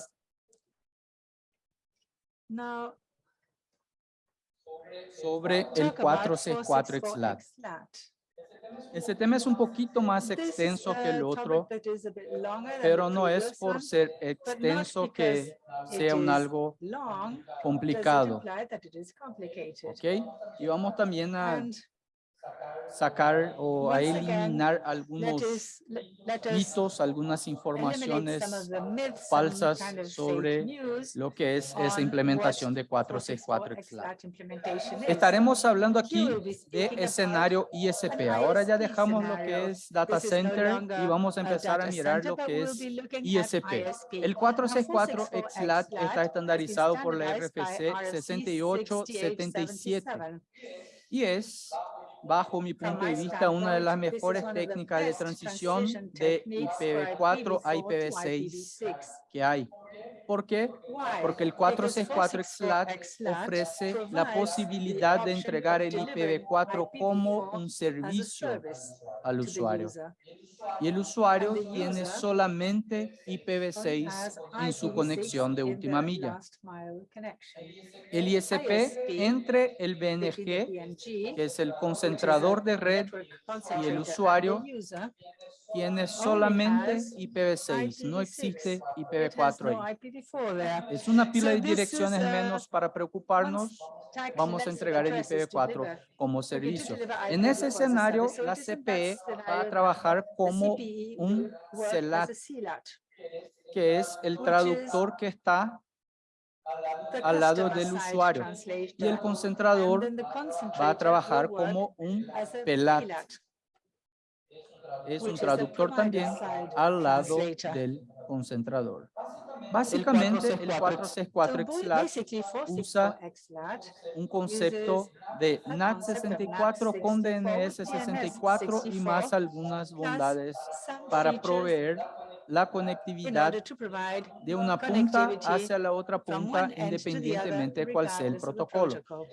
sobre el talk about 464 XLAT. XLAT. Este tema es un poquito más extenso que el otro, pero no es por ser extenso que sea un algo complicado. ¿ok? Y vamos también a sacar o a eliminar algunos mitos, algunas informaciones falsas sobre lo que es esa implementación de 464 XLAT. XLAT implementation is. Estaremos hablando aquí de escenario ISP. Ahora ya dejamos lo que es data center y vamos a empezar a mirar lo que es ISP. El 464 464 XLAT está estandarizado por la RFC 6877 6877. y es, bajo mi punto de vista, una de las mejores técnicas de transición de techniques for IPv4 a IPv4 to IPv6 IPv6. que hay. ¿Por qué? Porque el Because 464 XLAT 464 XLAT ofrece la posibilidad de entregar el delivering IPv4 como IPv4 un servicio al usuario. Y el usuario tiene solamente Only IPv6 has en su IPv6 conexión de última milla. El ISP entre el BNG, que es el concentrador de red, and the usuario tiene solamente has IPv6, no IPv6. existe It has IPv4 no ahí. IPv4 there. Es una pila de direcciones uh, menos para preocuparnos vamos a entregar el addresses to IPv4 deliver. como servicio. En IPv4 ese escenario, la CPE that va a trabajar como CPE un CELAT, que es el traductor que está al lado del usuario. y el concentrador va a trabajar como un PELAT. Es un the traductor también al lado del concentrador. Básicamente el 464 So bo- XLAT basically, usa 464 XLAT un concepto de a NAT64 con DNS64 y más algunas bondades para proveer la conectividad order to provide de una punta hacia la otra from punta independientemente de cuál sea el protocolo. protocol.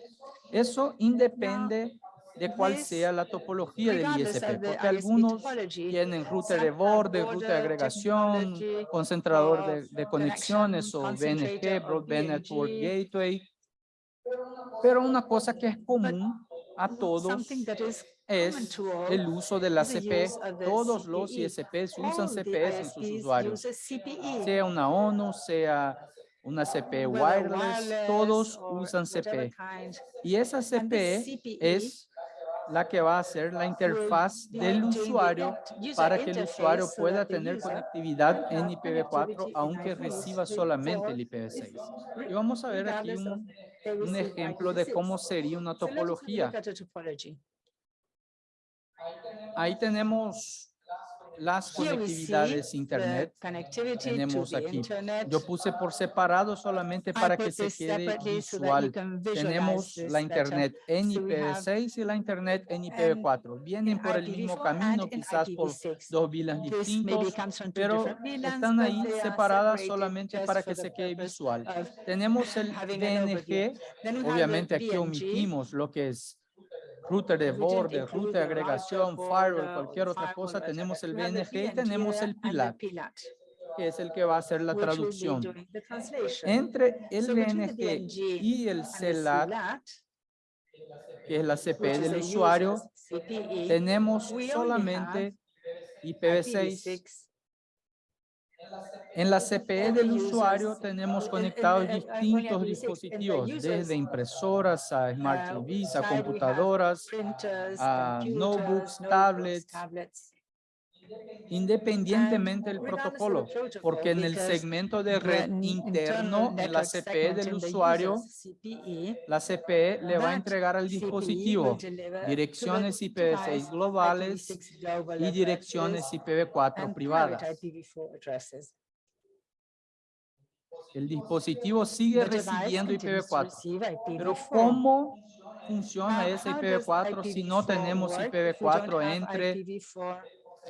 Eso independe de cuál sea la topología del ISP, porque algunos tienen router de borde, ruta de agregación, concentrador de, of de conexiones o BNG, Broadband Network. Gateway. Pero una cosa que es común a todos es el uso de la CP. use of the Todos los CPE. ISPs usan CPS en sus usuarios. CPE. Sea una ONU, sea una CP wireless, todos usan CP. kind. Y esa CPE es la que va a ser la interfaz del usuario para que el usuario pueda tener conectividad en have IPv4 connectivity in aunque IPv4 reciba solamente el IPv6. Y vamos a ver aquí un, ejemplo de IPv6. cómo sería una topología. Ahí tenemos las conectividades internet. Tenemos aquí. Yo puse por separado solamente para que se quede visual. Tenemos la internet en So we have IPv6 y la internet en IPv4. Vienen por el mismo IPv4 camino, quizás por IPv6. dos maybe distintos, pero VLANs, están ahí separadas solamente para que se quede visual. Tenemos el the obviamente aquí omitimos lo que es router de We didn't borde, include router de agregación, firewall, border, cualquier otra cosa. Tenemos el BNG y tenemos el PILAT, que es el que va a hacer la traducción. Entre el BNG y el CELAT, que es la CP which is del usuario, CPE, tenemos solamente IPv6. IPv6. En la CPE del usuario tenemos conectados distintos IPv6. dispositivos, desde impresoras a Smart uh, TVs, a computadoras, a notebooks, tablets, independientemente del protocolo, protocol, porque en el segmento de red interno, en la CPE del usuario, CPE, la CPE le va a entregar al CPE dispositivo direcciones IPv6 device globales IPv6 global y direcciones addresses IPv4 and privadas. Private IPv4 addresses. El dispositivo sigue recibiendo continues to IPv4. receive Pero IPv4. ¿cómo funciona ese how does IPv4 si no IPv4 tenemos work if we IPv4 don't have entre IPv4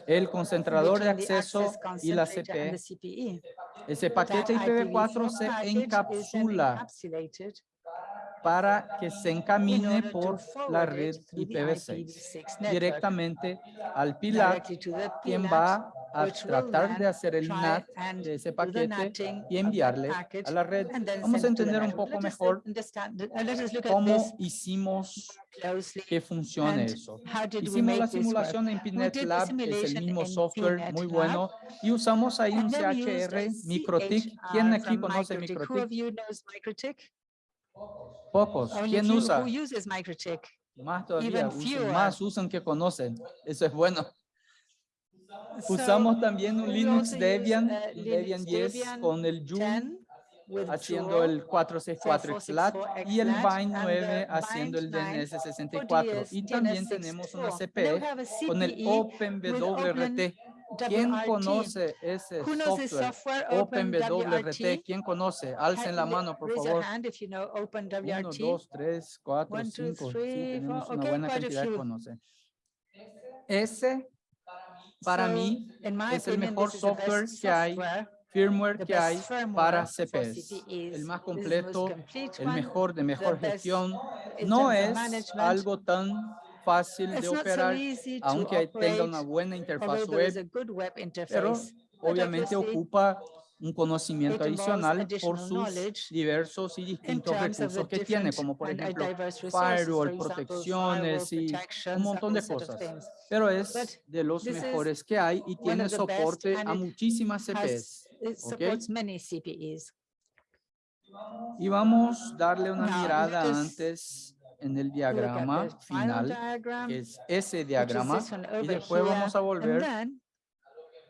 el concentrador de acceso y la CPE? the CPE? Ese paquete IPv4 se encapsula para que se in encamine por la red it through the IPv6 IPv6 network directamente al the quien va a tratar de hacer el NAT de ese the paquete y enviarle a la red. Vamos a entender un poco mejor cómo hicimos que funcione eso. Hicimos la simulación en the Lab, es el mismo software PNet muy bueno, y usamos ahí un CHR, a MikroTik. ¿Quién aquí conoce MikroTik. Pocos. ¿Quién few. usa? Who uses MikroTik? Más todavía, usan- más usan que conocen. Eso es bueno. So, Usamos también un we Linux use, Debian, uh, Linux Debian 10 Debian con el Joule 10 with haciendo el 464 XLAT 464 y el Bind and 9 the haciendo el Bind 9 DNS 64. Y también tenemos una DNS64. And then we CPE con el CPE OpenWRT. ¿Quién conoce ese Who knows this software? software, OpenWRT. ¿Quién conoce? Alcen la mano, por favor. hand if you know 1, OpenWRT. 2, 3, 4, One, two, 5. Sí, three, tenemos four. una Okay, buena cantidad que few. conocen. Ese, para So, mí, es el mejor software que hay, firmware que hay para for CPS. CPEs. El más completo, el mejor de mejor gestión. No es algo tan fácil de so operar, to aunque tenga una buena interfaz web, web pero interface. obviamente ocupa un conocimiento adicional por sus diversos y in distintos recursos que tiene, como por uh, ejemplo firewall, protecciones y un montón de cosas. Pero es de los mejores que hay y tiene soporte a muchísimas CPEs. Y vamos a darle una mirada antes en el diagrama the final diagram, que es ese diagrama, y después vamos a volver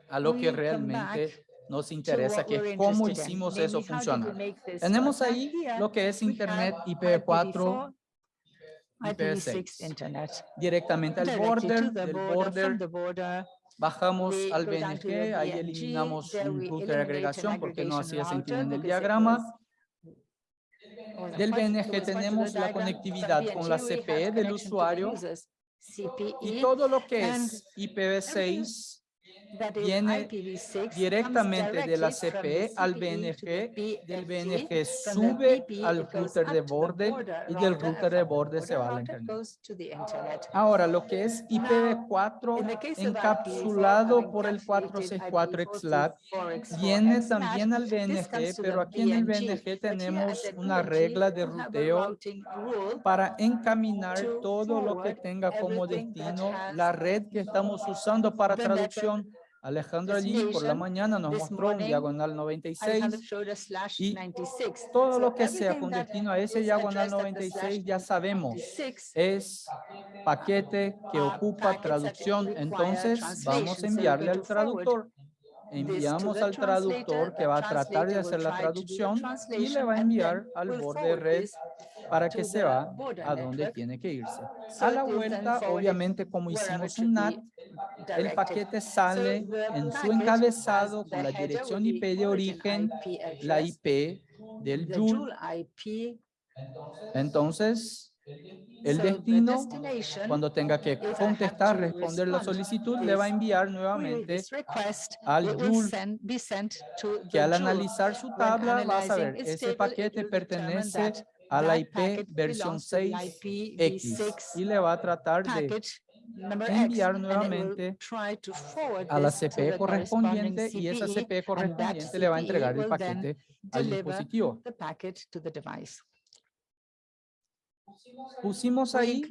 a lo que realmente nos interesa, que we're es cómo hicimos eso funcionar. Tenemos ahí lo que es Internet have IPv4 IPv6 IPv6 internet. Directamente al border, the del border, bajamos al BNG, ahí eliminamos un router de agregación porque no aggregation hacía sentido en el diagrama. Del BNG tenemos la conectividad con la CPE del usuario CPE, y todo lo que es IPv6 that is viene IPv6 comes directamente de la CPE al the BNG, del. BNG sube BB, al router de borde y del router, de borde se va a la router internet. Ahora, lo que es IPv4 In the case of encapsulado IPv4, por el encapsulated 464 IPv4 XLAT viene también al BNG, pero aquí en el BNG, tenemos una regla de ruteo para encaminar to todo lo que tenga como destino la red que estamos usando para traducción. Alejandro allí por la mañana nos mostró un diagonal Alejandro 96 showed us slash y 96. todo lo que sea con destino a ese diagonal addressed at the slash 96 ya sabemos 96 es paquete que are ocupa traducción. Entonces vamos a enviarle al traductor. to Enviamos al traductor que va a tratar de hacer la traducción y le va a enviar al borde red para que se va a donde tiene que irse. A la vuelta, obviamente, como hicimos un NAT, el paquete sale en su encabezado con la dirección IP de origen, la IP del Joule. Entonces, el destino, cuando tenga que contestar, responder la solicitud, le va a enviar nuevamente al Joule, que al analizar su tabla va a saber, ese paquete pertenece a la IP versión belongs to the 6X IPv6 y le va a tratar de enviar nuevamente a la the corresponding correspondiente y esa CPE, CPE and that correspondiente le va a entregar el paquete al dispositivo. the packet to the device. Pusimos ahí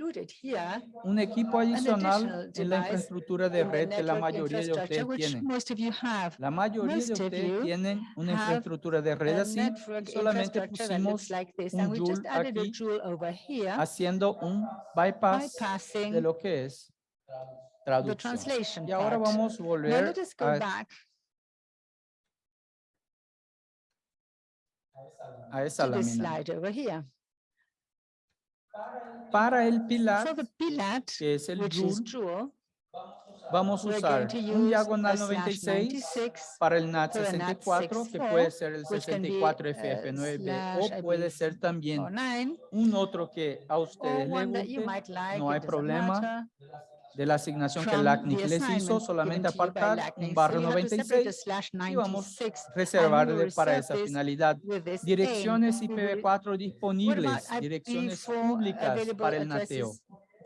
un equipo adicional en la infraestructura de red que la mayoría de ustedes which tienen. most of you have. La mayoría de ustedes tienen una infraestructura de red así, solamente pusimos like this, un and we just Joule added a aquí Joule over here, haciendo un bypass de bypassing lo que es the traducción. translation Y ahora vamos a volver a, a esa lámina. Para el pilar, For the PLAT, que es el Joule, vamos a usar un diagonal a slash 96 96 para el NAT for a NAT 64, que 64, puede ser el which can be, 64 uh, FF9B slash o puede ser también or 9, un otro que a ustedes les one that you guste. might like, no hay problema. matter. De la asignación que LACNIC les hizo, solamente apartar un barrio you have to separate the 96 slash y vamos 96 a reservarle will para esa finalidad. Direcciones aim. We will- IPv4 What disponibles, direcciones IP4 públicas para el nateo.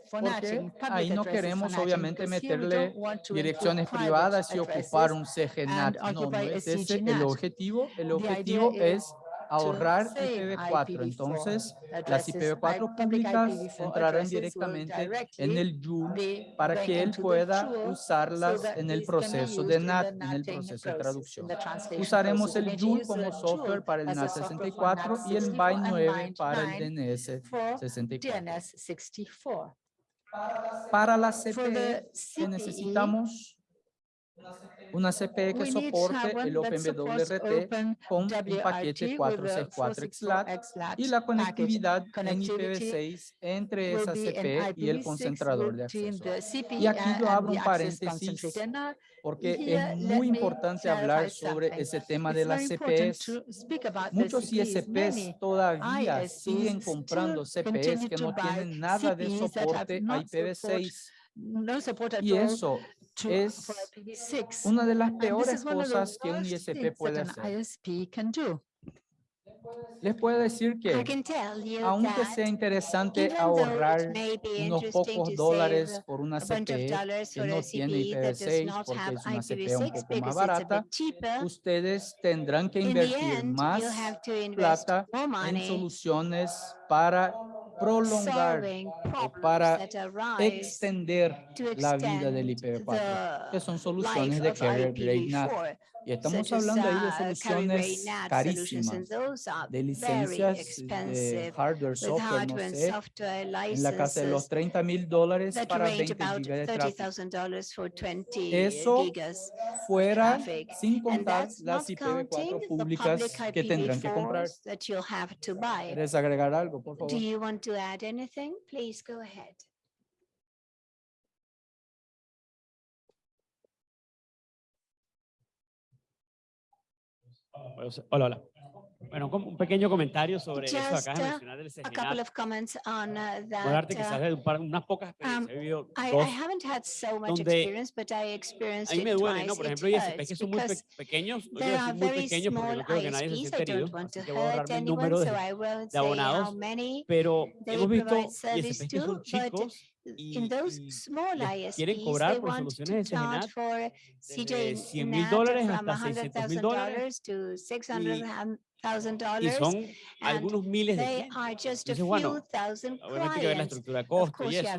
Porque ahí no queremos obviamente meterle direcciones privadas y ocupar un CGNAT. No, no es ese el objetivo. El objetivo es ahorrar save IPv4. IPv4 Entonces, las addresses. IPv4 Like public públicas IPv4 entrarán directamente en el Joule para que él pueda usarlas en el proceso de NAT, en el proceso de traducción. Usaremos el Joule como software para el NAT software for 64 y el 64 and BY9 para el BY9 DNS for 64. DNS 64. Para la CPE CPE, necesitamos una CPE que soporte el OpenWRT Open con un paquete with a 464 XLAT 464 XLAT y la conectividad en Connectivity IPv6 entre esa CPE y el IPv6 concentrador de acceso. CPE Y aquí yo abro un paréntesis porque es muy importante hablar sobre ese tema de las CPEs. Muchos ISPs todavía siguen comprando CPEs que no tienen nada de soporte a not support- IPv6 no support at y eso es for IPv6. una de las peores cosas que un ISP puede hacer. Les puedo decir que aunque sea interesante ahorrar unos pocos dólares por una CPE que no tiene does IPv6 not porque es una CPE un IPv6 poco más barata, ustedes tendrán que invertir más plata en soluciones para prolongar o para extender la vida del extend IPv4, que son soluciones de carrier. IPv4. Y estamos hablando ahí de soluciones carísimas, de licencias de hardware, software, no sé, en la casa de los licenses 30 mil dólares para range 20 about gigas de tráfico. $30,000 for 20 Eso. Fuera, sin contar las not counting IPv4 the públicas que tendrán que comprar. IPv4s that you'll have to buy. ¿Quieres agregar algo, por favor? Hola, hola. Bueno, como un pequeño comentario sobre eso Just, de mencionar del a couple of comments on uh, that. quizás uh, de un par- unas pocas um, experiencias. He vivido I, haven't had so much donde experience, but I experienced A mí me it duele, ¿no? twice. Por It ejemplo, ISP que son muy pequeños, no quiero decir muy pequeños porque no que nadie se herido, así que voy a ahorrarme el número de, de abonados, pero hemos visto que son chicos y, In those small les quieren ISPs, cobrar they por soluciones de desde CJ 100 mil dólares hasta 600 mil dólares $100,000 to y $600,000. son algunos miles de clientes. are just a Entonces, bueno, few thousand Obviamente hay que ver la estructura de costo y eso,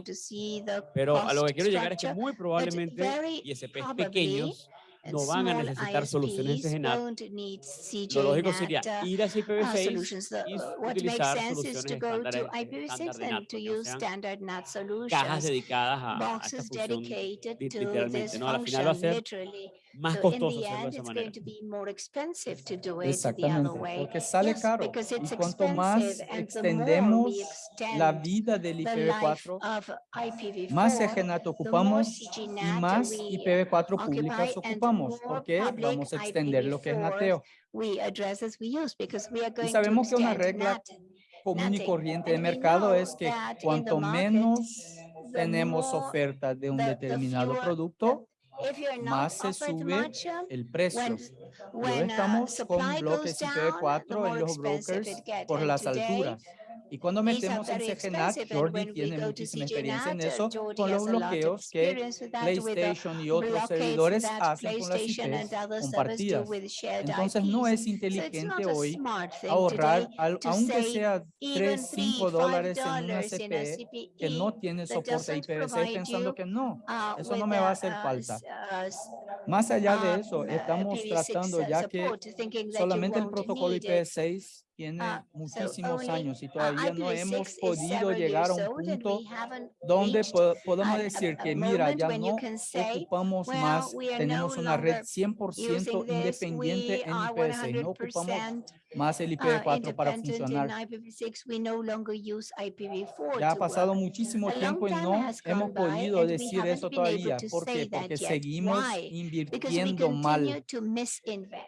pero a lo que quiero llegar es que muy probablemente ISPs pequeños no van a necesitar soluciones won't need Lo lógico sería ir a uh, IPv6 solutions. The- y uh, utilizar soluciones estándar to en- IPv6 estándar de NAT, cajas dedicadas a, a esta boxes función dedicated li- to literalmente, this ¿no? A la final va a ser. Más So in costoso the hacerlo de end, esa it's manera. going to be more expensive to do it the Exactamente, other way. porque sale caro. because it's Y cuanto más expensive, and the more extendemos we la extend vida del the life IPv4, of IPv4, más CGNAT ocupamos y más we IPv4 occupy públicas and ocupamos, more porque vamos a extender lo que es nateo. we address as we use because we are going to sabemos que una extend regla NAT. Común y corriente de mercado know es que cuanto market, menos tenemos oferta de un the- the determinado fewer- producto, más se sube much, um, el precio. Luego uh, estamos con goes down, the IPv4 en los brokers por las alturas. Y cuando metemos en CGNAT, Jordi tiene muchísima experiencia en eso, con los bloqueos que PlayStation y otros servidores hacen con las IPs compartidas. Entonces no es inteligente hoy ahorrar, aunque sea even 3, three, 5 five dólares en una CPE que CPE no tiene soporte doesn't IPv6 provide pensando que no. uh, Eso no me va a hacer uh, falta. uh, Más allá de eso, estamos IPv6 tratando ya que solamente el protocolo need it. IPv6 tiene Uh, so muchísimos only, años y uh, todavía no IPv6 hemos podido llegar a un punto donde po- podemos a- a- decir a que mira, ya no say, ocupamos well, más, tenemos no una red longer 100% using this, independiente en are IPv6, no ocupamos 100% más el uh, IPv4 para independent in funcionar. IPv6, we no longer use IPv4 Ya ha pasado work. muchísimo tiempo y no hemos podido decir eso todavía. to ¿Por qué? Porque seguimos Why? Invirtiendo mal.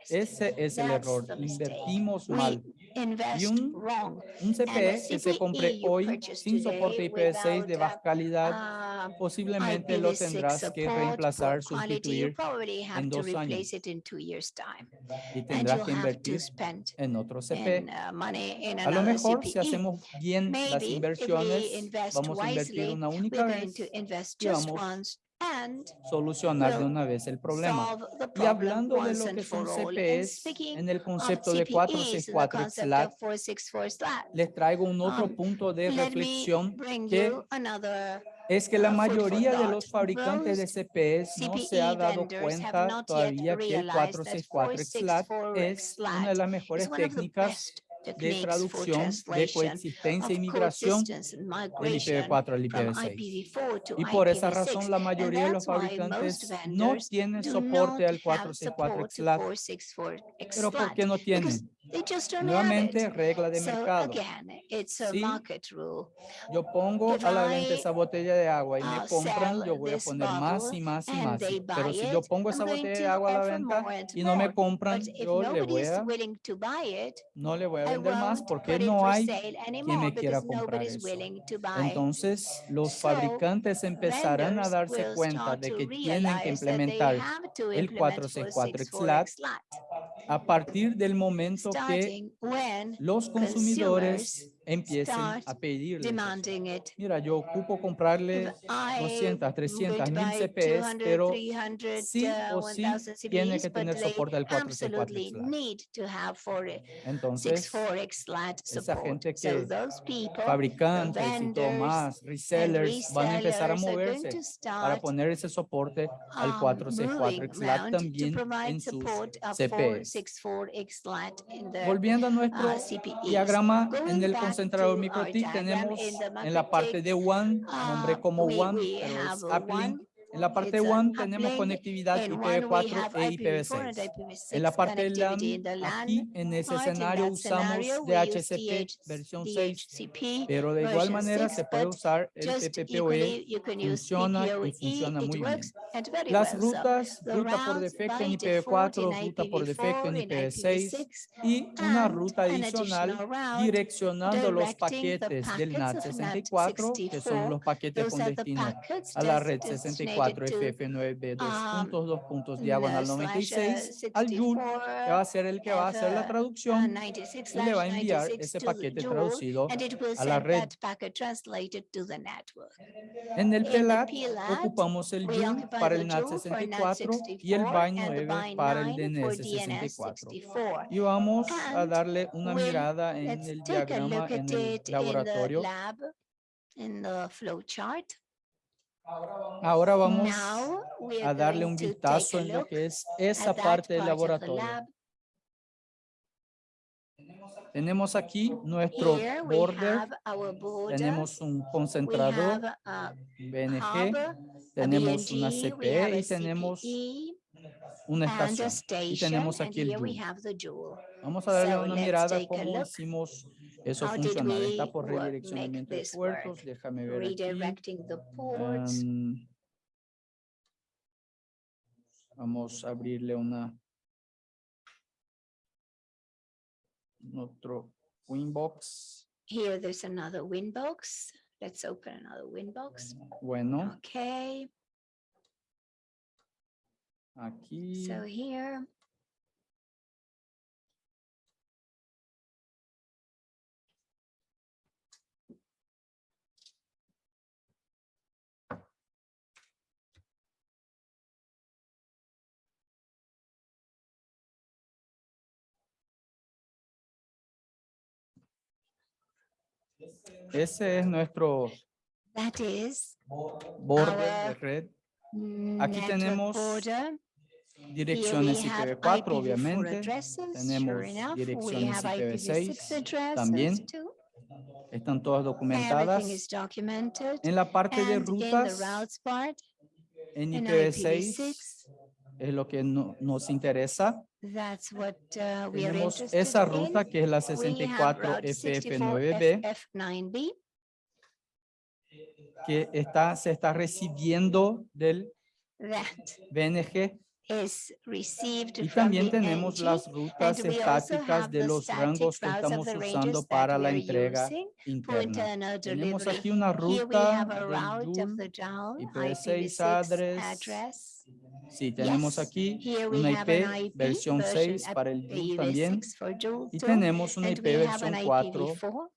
Ese es el That's error. the mistake. Invertimos mal. Invest un. Un CPE que se CPE compre hoy sin soporte IPv6 de baja calidad, Uh, posiblemente lo IPv6 tendrás que reemplazar, sustituir en dos años. replace it in two years' time. y tendrás que invertir en otro CPE. uh, A lo mejor si CPE. hacemos bien las inversiones, vamos a invertir una única vez y vamos solucionar de una vez el problema. Y problem hablando de lo que son speaking en el concepto de CPEs, in the 464 concept XLAT, of 464 SLAT, les traigo un otro Um, punto de reflexión que es que la uh, mayoría de los fabricantes de CPEs no se ha dado cuenta todavía que el realized that 464 XLAT 464 es una de las mejores técnicas de traducción, de coexistencia y migración del migration IPv4 al from IPv6. IPv4 to Y por esa IPv6. razón la mayoría de los fabricantes no tienen soporte al have 464 support to XLAT. 464 Pero ¿por qué no tienen? They just don't have Nuevamente, it. regla de So mercado. again, it's a Sí, market rule. Yo pongo If a la venta I, esa botella de agua y me uh, compran, yo voy a poner más y más y más. Pero si yo pongo esa botella de agua a la venta y no me compran, yo le nobody voy is a, willing to buy it, no le voy a vender más porque no hay quien anymore me quiera comprar eso. Entonces, los So, fabricantes empezarán a darse cuenta de que tienen que implementar el implement 464 464 XLAT XLAT, a partir del momento que los consumidores empiecen a it. Mira, yo ocupo comprarle If I 200, am 300, going to 1000 buy CPs, 200, pero 300, sí uh, o sí 1000 tiene que tener soporte al 464 absolutely XLAT. need to have Entonces, 464 XLAT esa gente que fabricantes y and resellers, van a empezar a moverse para poner ese soporte al um, 464 moving XLAT también en sus CPs. 464 XLAT in their Volviendo a nuestro uh, CPEs. diagrama, en el back our MikroTik diagram, tenemos en la parte de One, nombre Uh, como One, pero es En la parte It's 1 an tenemos conectividad In one, we IPv4 have e IPv4 and IPv6. IPv6 En la parte LAN, aquí en ese escenario usamos DHCP DH versión 6, DHCP, pero de igual manera 6, se puede usar el PPPoE. funciona y funciona muy bien. Las rutas, ruta por defecto en by default IPv4, in ruta por defecto en IPv4, in IPv6 IPv6, y una ruta adicional direccionando los paquetes del of NAT64, que son NAT64. los paquetes con destino a la red designated 64 to, FF9B dos um, puntos, dos puntos, diagonal the slash, uh, 96 al Joule, que va a ser el que va a hacer la uh, traducción 96 y le va a enviar 96 ese paquete traducido and it will a la red. that packet translated to the network. En el PLAT, ocupamos el Joule para el Joule for NAT64 y el NAT64 BY and the 9 para el BY9 for DNS64. DNS64. Y vamos a darle una mirada en el diagrama en el laboratorio. lab, in the flow chart. Ahora vamos Now, we a are darle going un vistazo a en lo que es esa that parte del part of the laboratorio. lab. Tenemos aquí nuestro border, tenemos un concentrador BNG, tenemos una BNG, we have CPE a y tenemos una estación. Y tenemos aquí el Joule. Vamos a darle una mirada cómo hicimos eso How did funcionar. we Está por redireccionamiento de puertos. Déjame ver aquí. Redirecting the ports. Am, vamos a abrirle una otro Winbox. Here, there's another Winbox. Let's open another Winbox. Bueno, Okay, aquí so here. Ese es nuestro That is border de red. network tenemos border. direcciones Here we have IPv4, IPv4 obviamente. addresses, sure Tenemos enough. We direcciones have IPv6 IPv6 addresses también. too. Están todas documentadas. En la parte de And the rutas, part, en in IPv6 IPv6, es lo que no- nos interesa. that's what uh, we are Tenemos interested esa in. ruta que es la We have 64 route 64 FF9B FF9B. que está, se está recibiendo del That BNG y también the tenemos las rutas estáticas de los rangos que estamos usando para la are entrega interna. Tenemos aquí una ruta del route of Joule. the Joule IPv6 IPv6 address. Sí, tenemos Yes, aquí una IP IP versión version 6 at para el Joule también IPv6 for Joule y tenemos una IP versión 4 IPv4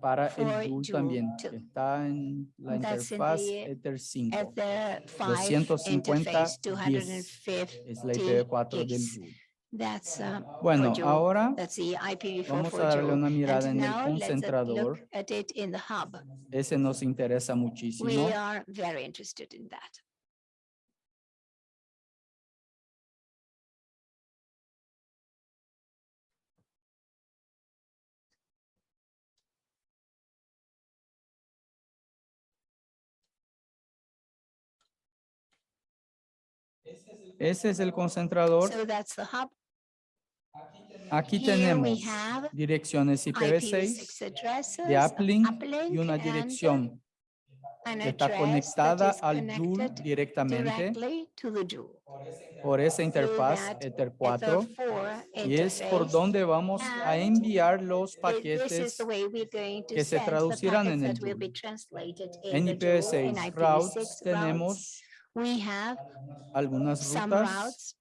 para el Joule también, que está en la That's interfaz the- Ether at 5. the 5 250 interface, 10 250 Es la IPv4 del. Joule. That's uh, Bueno, ahora That's the IPv4 vamos a darle una mirada en el concentrador. Ese nos interesa muchísimo. We are very interested in that. Ese es el concentrador. So that's the hub. Aquí Here tenemos direcciones IPv6 IPv6 addresses, de uplink uplink y una and dirección que está conectada al Joule directamente por esa interfaz that Ether 4 Ether4 y es por donde vamos a enviar los paquetes que se traducirán en el that will be Joule. translated en in the Joule, in IPv6 IPv6 routes routes. tenemos We have algunas some rutas routes.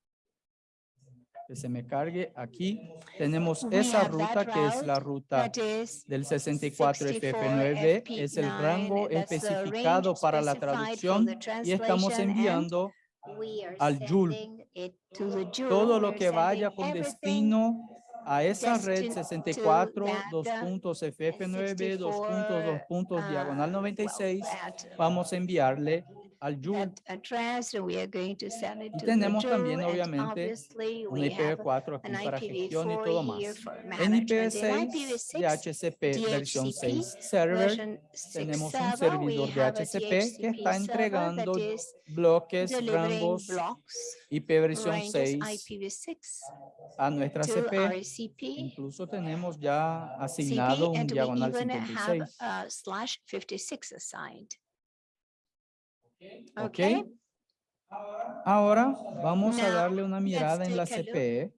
que se me cargue aquí tenemos We esa ruta que es la ruta del 64FF9B es el rango FP9, that's the especificado para la traducción y estamos enviando al Joule sending it to the Joule. todo lo que vaya con destino a esa red destined to 64, that, dos uh, puntos FF9, dos puntos, dos puntos, uh, diagonal well, 96, that- vamos a enviarle al Joule that address, and we are going to send it Y to the tenemos también, obviamente, un we have IPv4 aquí an para gestión y IPv4 todo más. En management. In IPv6 de IPv6 HCP versión DHCP 6 server tenemos 6 un servidor de HCP que está entregando bloques, rangos IP versión ranges 6 IPv6 a nuestra to CP. Incluso tenemos ya asignado un diagonal even have 56. a slash 56 assigned. ¿Ok? Okay, Ahora vamos a Now, darle una mirada en la take a look CPE.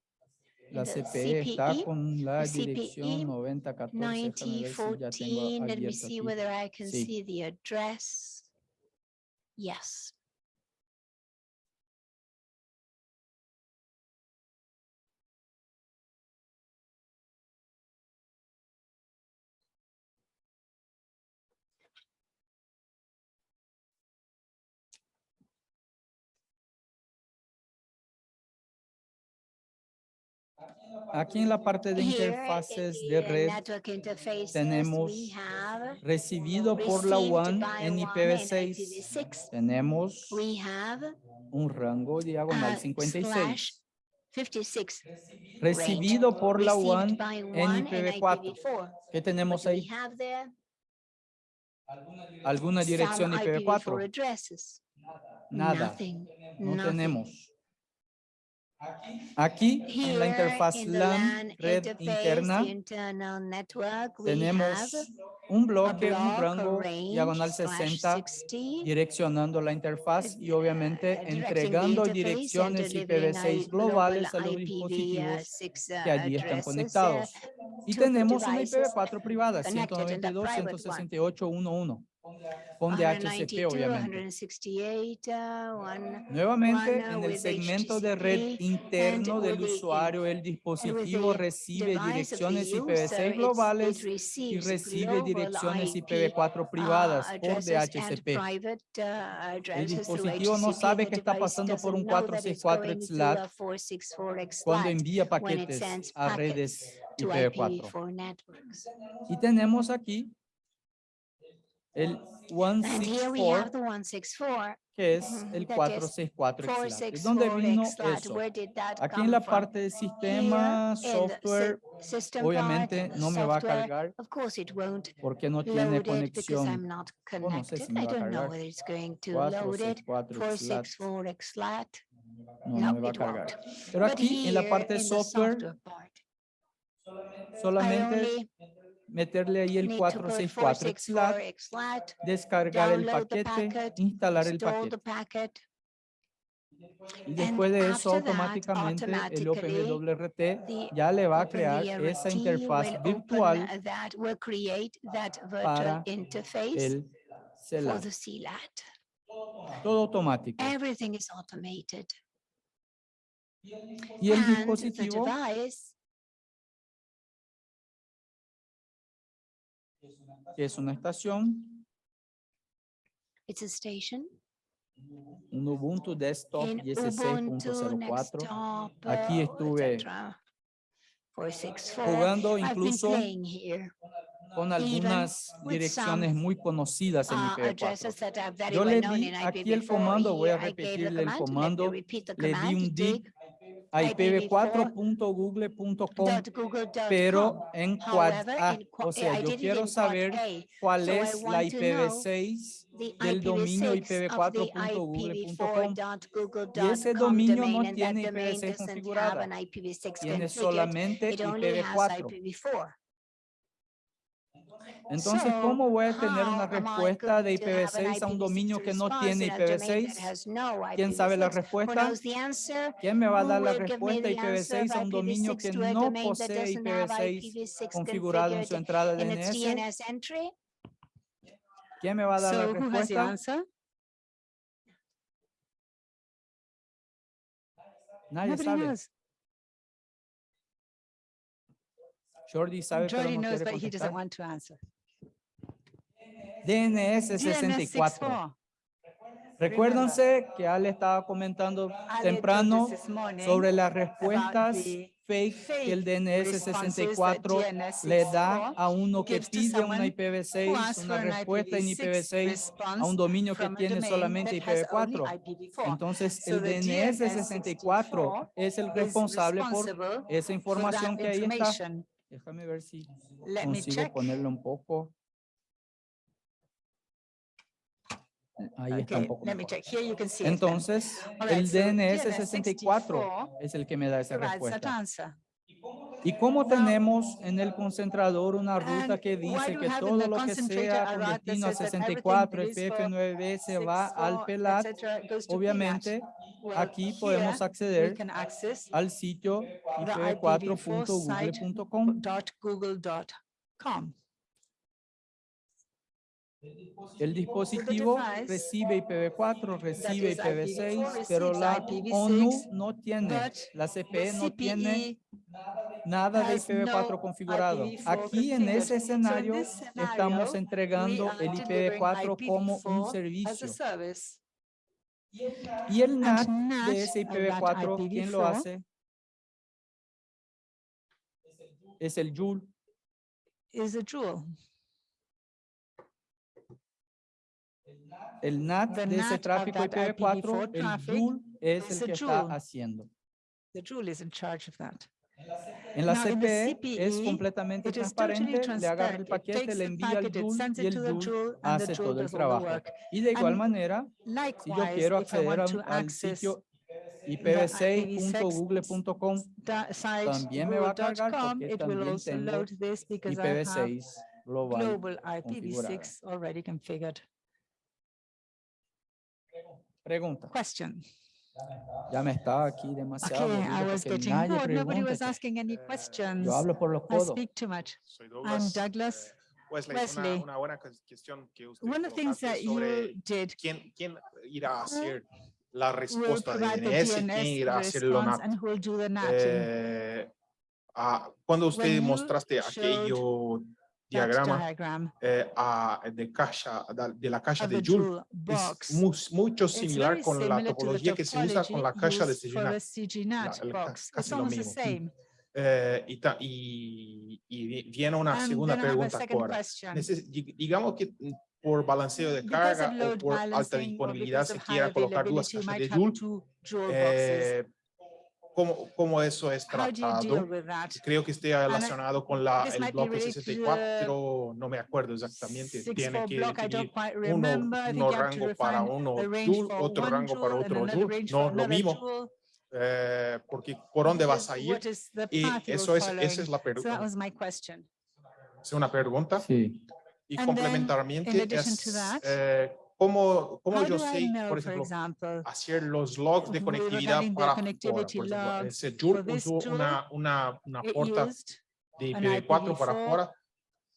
La the CPE está CPE, con la CPE dirección 9014. Déjame ver si ya tengo 9014, let me see aquí. whether I can Sí. see the address. Yes. Aquí en la parte de interfaces de uh, red tenemos recibido por la WAN en WAN IPv6 IPv6. tenemos un rango diagonal uh, 56. slash 56 Recibido por la WAN en WAN and IPv4. IPv4. ¿Qué tenemos ahí? ¿Alguna dirección Some IPv4 IPv4? addresses. Nada, no tenemos. Aquí en la Here interfaz in LAN red interna network, tenemos un bloque, un block, rango range, diagonal slash 60 60, direccionando la interfaz y obviamente uh, entregando direcciones delivering IPv6 a globales a los global dispositivos IPv6 que allí están addresses, uh, conectados. Y tenemos una devices IPv4 privada, connected and the private one. 192.168.11, con DHCP 192, obviamente. 168, uh, one- Nuevamente, uh, en el segmento de red interno del uh, usuario, el dispositivo recibe direcciones user, IPv6 it's- globales y recibe direcciones IP, IPv4 privadas uh, por DHCP. private, uh, El dispositivo no sabe que está pasando por un doesn't know that it's 464 going through XLAT a 464 cuando envía paquetes a redes to IPv4. IPv4 networks. Y tenemos aquí el And here we have 164, the 164, que es mhm, el that is 464 XLAT. ¿De dónde 464 vino eso? Aquí en la parte de sistema, software, obviamente no me va a cargar porque no tiene conexión. not O no sé connected. si me va a cargar. whether it's going to load it. 464 XLAT. 464 XLAT. No, no me va a cargar. Pero aquí en la parte the software, solamente meterle ahí el need to put 464 XLAT, 464 XLAT, descargar el paquete, instalar el paquete. packet, Y después de eso, automáticamente el OpenWRT ya le va a crear esa interfaz virtual para el for CELAT. the CLAT. Todo automático. Everything is automated. Y el dispositivo es una estación, It's a station un Ubuntu Desktop in 16.04. Ubuntu, Desktop, Aquí uh, estuve etc. 464. jugando incluso con algunas direcciones muy conocidas en uh, IPv4. addresses that are very Yo well le di aquí el IPv4. comando, voy a repetirle el comando, le di un dig a IPv4 ipv4.google.com, dot google dot com. pero en quad However, A. O sea, I yo quiero quad saber cuál es la want to know IPv6 the del dominio IPv6 of the ipv4.google.com. IPv4.google.com Y ese dominio no tiene domain IPv6 doesn't have configurada. an IPv6 Tiene solamente It only has IPv4. IPv4. Entonces, ¿cómo voy a tener una respuesta de going to have an IPv6 a un dominio IPv6 que no tiene in a domain that IPv6? has no ¿Quién sabe la IPv6? Who respuesta? ¿Quién me va a dar la respuesta the answer IPv6 a un dominio IPv6 que no posee doesn't have IPv6 IPv6 configurado en su entrada its DNS? ¿Quién me va a dar la respuesta? Nadie sabe. Jordi sabe, pero Jordy no knows, quiere but he doesn't want to answer. DNS DNS 64. Recuérdense que Ale estaba comentando temprano sobre las respuestas fake que el DNS responses that 64 DNS le da 64 a uno que pide una someone who IPv6, asks una respuesta en IPv6 IPv6 a un dominio que tiene solamente that has only IPv4. IPv4. Entonces, el DNS DNS 64 es el responsable por esa for información que ahí está. Déjame ver si consigo ponerlo un poco. Ahí está un Okay, poco let me mejor. check. Here you can see it then. Entonces, right, el so DNS DNS 64 64 es el que me da esa respuesta. ¿Y cómo tenemos en el concentrador una ruta que dice que todo lo que sea con destino a says that everything 64, that is for FF9B se va al 64, PELAT? Obviamente, aquí podemos acceder al sitio the ipv4.google.com. ipv4.google.com. El dispositivo recibe IPv4, recibe is IPv4 IPv6, pero la IPv6, ONU no tiene, la CPE no tiene nada de has IPv4 no configurado. IPv4 Aquí en ese escenario estamos entregando el delivering IPv4 como un IPv4 as servicio. Y el NAT de ese of that IPv4, ¿quién lo IPv4? hace? Es el Joule. Is a jewel. El NAT The de ese tráfico that IPv4, IPv4 el traffic Joule es el que está Joule. haciendo. The jewel is in charge of that. En la Now, in the CPE es CPE, completamente totally transparente, le agarra el paquete, le envía al Joule y el Joule hace todo el trabajo. Y de igual And manera, si yo quiero acceder a- al sitio the ipv6.google.com, da- site también me va a cargar porque it will también also tengo load this because I have IPv6 global. global IPv6 already configured. Pregunta. Question. Ya me está aquí demasiado Okay, I was getting bored. Nobody was asking any questions. Yo hablo por los I codos. speak too much. Soy I'm Douglas. Douglas. Eh, Wesley, Wesley. Una, una buena cues- cuestión que usted One of the things that you did quién, quién irá a hacer la respuesta de the DNS, quién DNS irá a hacer the NATing. Eh, ah, cuando usted When mostraste aquello diagrama diagram. eh, a- de, caja, de la caja de Joule, es mu- mucho similar con la topología que se usa con la topology caja de CGNAT. Eh, y, ta- y, y vi- viene una And segunda then I have a pregunta ahora. digamos que mm, por balanceo de carga o por alta disponibilidad se quiera colocar you cajas de Joule, eh, ¿cómo, ¿cómo eso es tratado? Creo que esté relacionado con la, el bloque related to 64, no me acuerdo exactamente. Tiene que definir uno, uno rango para uno Joule, for otro one rango para otro Joule. No, for lo mismo, eh, porque por dónde vas a ir what is the y eso es, esa es la pregunta. was my question. Es una pregunta. Sí. Y to es, that, eh, ¿cómo, cómo yo sé, know, por ejemplo, example, hacer los logs de conectividad para connectivity Por ejemplo, Joule usó una, una, una used de an IPv4 para IPv4 afuera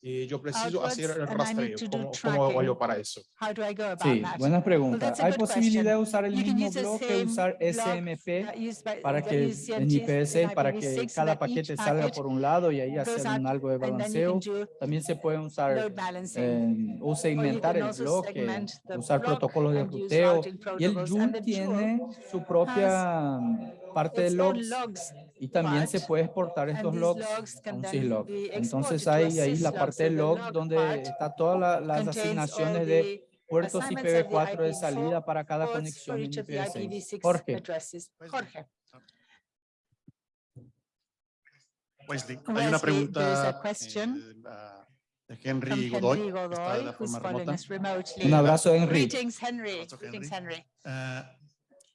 y yo preciso hacer el rastreo. ¿Cómo, cómo hago yo para eso? How do I go about Sí, buena pregunta. Hay posibilidad de usar el mismo bloque, same usar SMP para que en CMTS IPv6 and para que IPv6 so cada paquete salga por un lado y ahí hacer un algo de balanceo. También se puede usar eh, o segmentar el also bloque, segment the usar block protocolos de ruteo. Y el. Joule tiene su propia parte de logs logs y también se puede exportar and estos logs logs a un syslog. Entonces hay ahí la parte de log donde está todas la- las asignaciones de puertos assignments of the IPv4 de IPv4 salida para cada conexión en each of the IPv6. IPv6 Jorge. Jorge. Wesley, hay una there is a pregunta question eh, de Henry Godoy, Henry que está de Godoy, la forma remota. Un abrazo, Henry. Greetings, Henry. Abrazo, Greetings, Henry. Henry.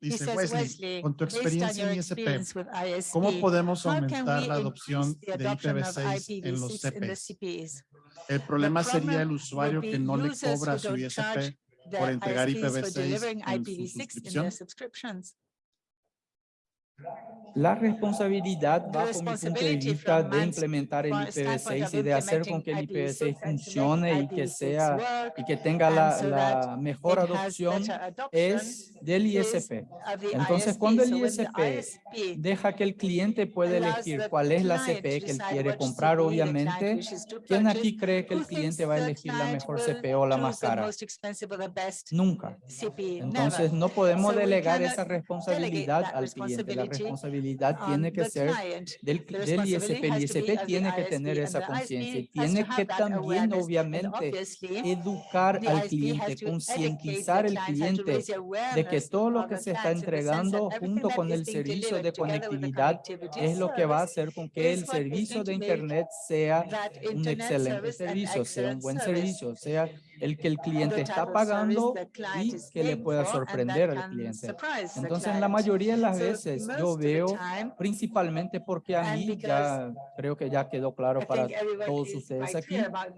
Dice Wesley, Wesley, con tu experiencia en ISP, ¿cómo podemos aumentar la adopción de adoption of IPv6 en los IPv6 in the CPs? El problema sería el usuario que no le cobra su ISP por entregar ISPs for IPv6 delivering en su IPv6 La responsabilidad The bajo mi punto de vista de implementar el point- standpoint IPv6 of y de hacer con que el IPv6 IPv6 and to make funcione y que IPv6 sea y que tenga la, la mejor adopción es del is ISP. Entonces, cuando el ISP Deja que el cliente pueda allows elegir cuál es la client CP to que él quiere comprar, CPE obviamente. ¿Quién aquí cree que el cliente va a elegir la mejor will CP o la más cara? Nunca. CPE? Entonces, no podemos delegar esa responsabilidad al cliente. La responsabilidad on tiene que ser del, del ISP. El ISP tiene que tener esa conciencia y tiene que también, obviamente, educar al cliente, concientizar al cliente de que todo lo que se está entregando junto con el servicio de conectividad es lo que va a hacer con que el servicio de Internet sea un excelente servicio, sea un buen servicio, sea el que el cliente está pagando y que le pueda sorprender al cliente. Entonces, la client. mayoría de las veces yo veo, principalmente porque a mí ya creo que ya quedó claro para todos ustedes aquí,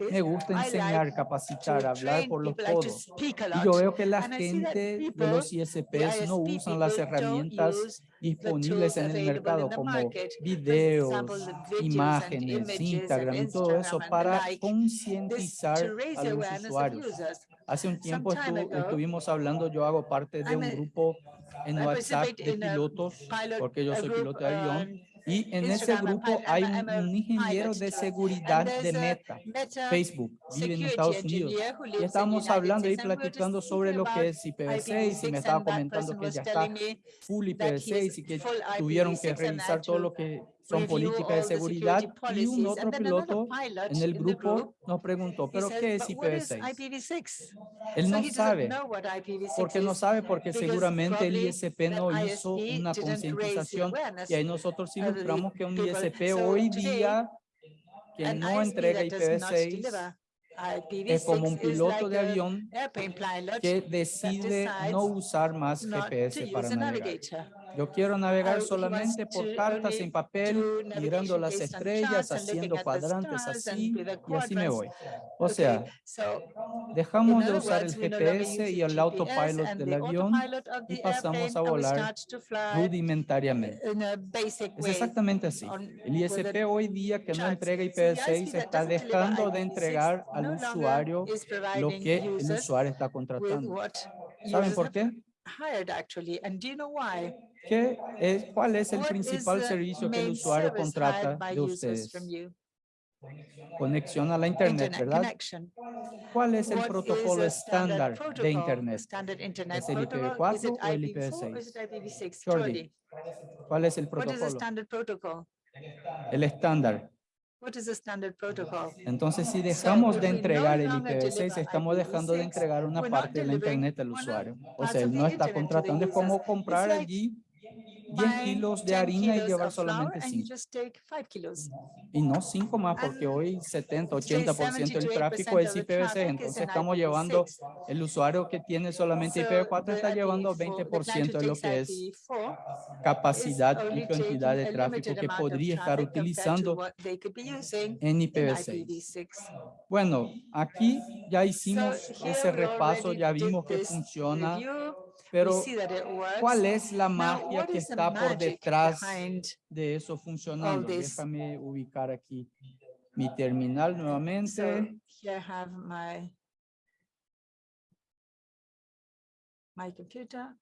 me gusta enseñar, capacitar, hablar por los codos. Y yo veo que la gente de los ISPs no usan las herramientas disponibles en el mercado como videos, imágenes, Instagram y todo eso para concientizar a los usuarios. Hace un tiempo estu- estuvimos hablando, yo hago parte de un grupo en WhatsApp de pilotos, pilot- porque yo soy piloto de avión, on y en ese grupo hay un, ingeniero de seguridad de Meta, Facebook, vive en Estados Unidos. Y estábamos hablando y platicando sobre lo que es IPv6 y me IPv6, estaba comentando que ya está full that he IPv6 is y que tuvieron que IPv6 and revisar todo to lo que son políticas de seguridad y un otro piloto pilot en el grupo nos preguntó, ¿pero qué es "But what is IPv6? IPv6? Él no sabe. know what IPv6 ¿Por qué no sabe? Porque seguramente el ISP no hizo una concientización y ahí nosotros ilustramos que un. ISP hoy día que no entrega that does not IPv6 deliver es como un IPv6 is piloto de avión que decide no usar más GPS para navegar. Yo quiero navegar solamente por cartas en papel, do mirando las estrellas, haciendo cuadrantes así y así me voy. O sea, dejamos de usar el GPS y el autopilot del avión y pasamos a volar rudimentariamente. Es exactamente así. El ISP hoy día que no entrega So the IPv6 ISP that está dejando de IPv6 entregar al usuario lo que el usuario está contratando. ¿Saben por qué? hired actually. And do you know why? ¿Qué es, ¿Cuál es el principal the servicio que el usuario contrata de ustedes? Conexión a la Internet, ¿verdad? ¿Cuál es el protocolo estándar de Internet? ¿Es el protocol? Is it IPv4 o el IPv4 or is IPv6? it IPv6? Jordi, ¿Cuál es el protocolo? El estándar. What is a standard protocol? Entonces, si dejamos if de we no entregar el longer IPv6, deliver estamos dejando de IPv6, entregar una parte de la Internet al usuario. O sea, él the no está the contratando, es como comprar allí 10 buying kilos de 10 harina y llevar solamente and you 5. just take 5 kilos. Y no 5 más, porque hoy 70, today 80% del 70 to tráfico 80% es of the IPv6. traffic is Entonces estamos llevando, IPv6. el usuario que tiene solamente So IPv4 the está llevando IPv4 the client 20% who de lo que es IPv4 capacidad y cantidad de tráfico que podría estar utilizando what they could be using en in IPv6. IPv6. Bueno, aquí ya hicimos ese repaso, ya vimos que funciona. Pero. ¿cuál es la magia que está por detrás de eso funcionando? Déjame ubicar aquí mi terminal nuevamente. my computer.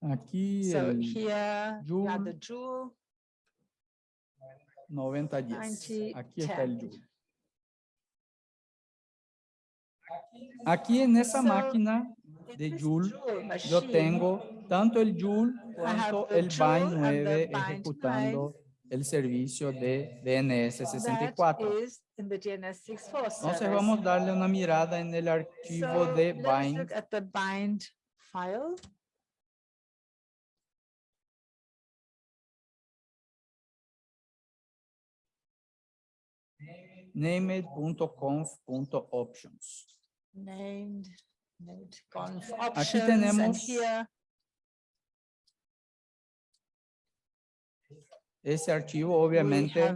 Aquí So el here have the Joule. Joule. 9010. Aquí está 9010. el Joule. Aquí en esa So, máquina In de Joule, yo tengo tanto el Joule cuanto el Bind Joule and the 9 Bind ejecutando el servicio de DNS that 64. is in the DNS64 Entonces vamos a darle una mirada en el archivo de Bind. file. named.conf.options. named Aquí tenemos ese archivo, obviamente,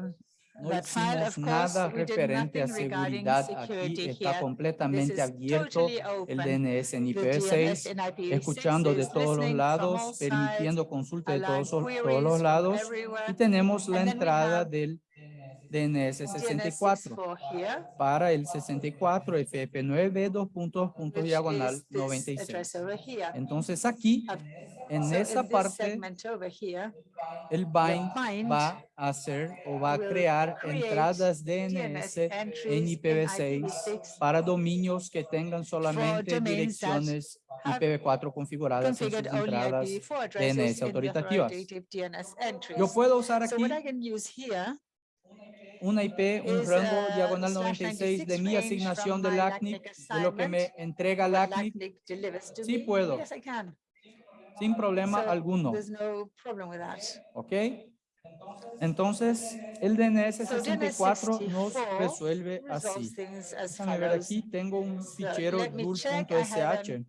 no hicimos nada referente a seguridad. Aquí está completamente abierto el. DNS en The IPv6, DNS in IPv6 escuchando de todos los lados, permitiendo consulta de todos, todos los lados. Y tenemos la entrada del DNS 64. 64 here. Para el 64 FF9 dos puntos, puntos diagonal is this 96. address over here. Entonces aquí, Uh, en esa parte, el bind va a hacer o va a crear entradas DNS en entries in IPv6 IPv6 para dominios que tengan solamente direcciones have IPv4 configuradas en sus entradas. IPv4 addresses DNS autoritativas. Yo puedo usar aquí what I can use here una IP, un rango uh, diagonal slash 96 de 96 mi asignación de LACNIC, de lo que me entrega LACNIC Sí puedo. Yes, I can. sin problema alguno. There's no problem with that. ¿Ok? Entonces, el DNS So DNS 64 nos 64 resuelve así. Déjame ver aquí, tengo un fichero let me check. I have joule.sh.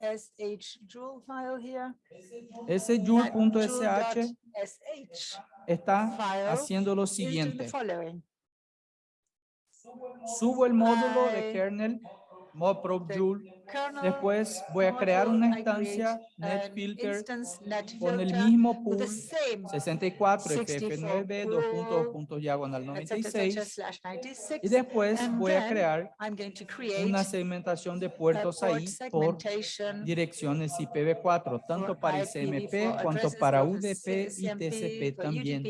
SH Joule file here. Ese That joule.sh joule.sh está haciendo lo siguiente. Subo el módulo de kernel. Kernel Después voy a crear una instancia netfilter con el mismo pool the same 64 64 FF9 dos puntos puntos diagonal et cetera, et cetera, 96 slash 96. y después voy a crear una segmentación de puertos ahí por direcciones IPv4, tanto para IPv4 ICMP cuanto para UDP y TCP también.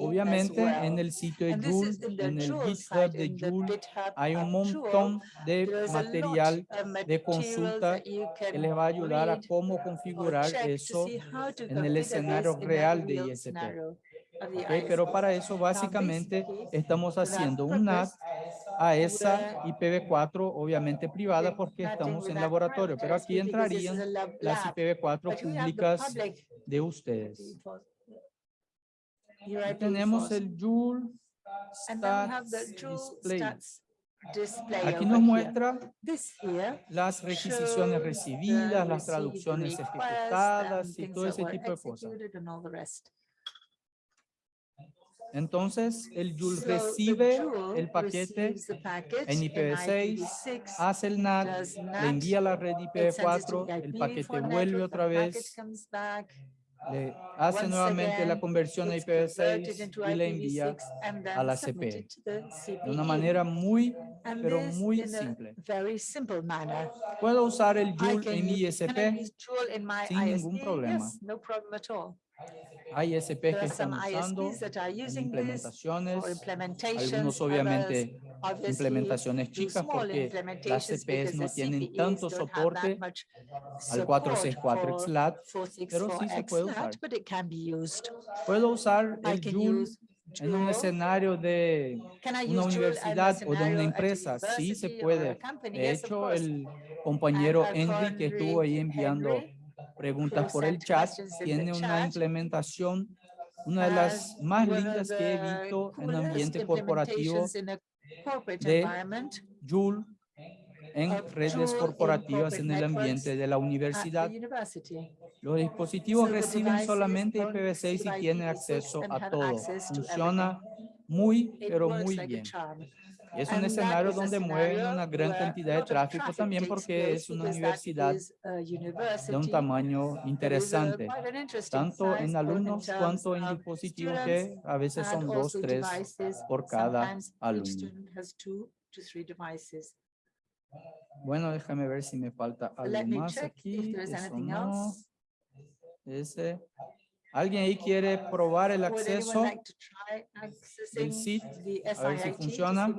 Obviamente en el sitio de Joule, en el GitHub de Joule, hay un montón de lot material of de consulta que les va a ayudar a cómo configurar eso en el escenario real de ISP. scenario of the ¿ok? Pero para eso básicamente estamos haciendo un NAT a esa we're IPv4 obviamente privada porque estamos en laboratorio, pero aquí entrarían las lab, IPv4 but we have the públicas de ustedes. Tenemos el Joule Stats Display. Aquí nos muestra las requisiciones recibidas, las traducciones ejecutadas y todo ese tipo de cosas. Entonces, el Joule So recibe el paquete, en in IPv6, IPv6, hace el NAT, le envía a la red it sends it to IPv4, the el IPv4 paquete vuelve otra vez, le hace nuevamente la conversión a it's converted IPv6 into y le envía IPv6 and then a la submitted CP. to the de una CPE. manera muy, pero muy simple. Puedo usar el Joule en ISP. sin ningún problema. Hay There que están usando implementaciones, algunos obviamente implementaciones chicas porque las because no tienen CPEs tanto soporte al support 464 for XLAT, pero sí se 464 puede usar. but it can be used. Puedo usar el can Joule en un escenario de una universidad o de una empresa. Sí se university or a puede. De hecho, el compañero Henry que estuvo ahí enviando preguntas por el chat, tiene una implementación, una de las has más lindas que he visto en coolest ambiente corporativo de Joule en redes corporativas en el ambiente de la universidad. Los dispositivos reciben solamente only IPv6 y tienen IPv6 acceso a todo. Funciona muy, pero muy bien. Es un escenario donde mueven una gran cantidad de tráfico también porque es una universidad de un tamaño interesante, tanto en alumnos cuanto en of dispositivos que a veces son dos, tres por cada alumno. Bueno, déjame ver si me falta algo más aquí. Eso no. Ese. ¿Alguien ahí quiere probar el acceso? accessing SIT? A ver si funciona.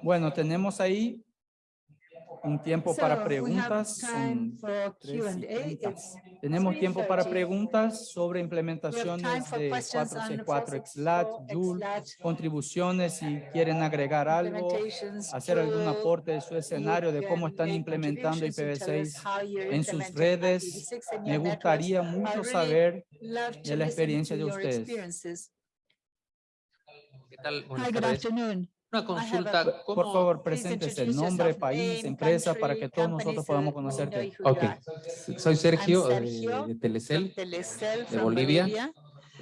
Bueno, tenemos ahí un tiempo para So, preguntas. son tres y Tenemos tiempo para 3:30. preguntas sobre implementaciones de questions on 464 XLAT, 464 Joule, XLAT, contribuciones si quieren agregar algo, hacer algún aporte de su escenario de cómo están implementando contributions to tell us IPv6 how you're en sus redes. IPv6 in Me gustaría mucho saber de la experiencia de ustedes. experiences. ¿Qué tal? Hi, good tardes. afternoon. Una consulta, a- Por ¿cómo? favor, preséntese introduce nombre, país, empresa, para que todos nosotros so podamos conocerte. Ok, soy Sergio, eh, Sergio de Telecel. Telecel de from Bolivia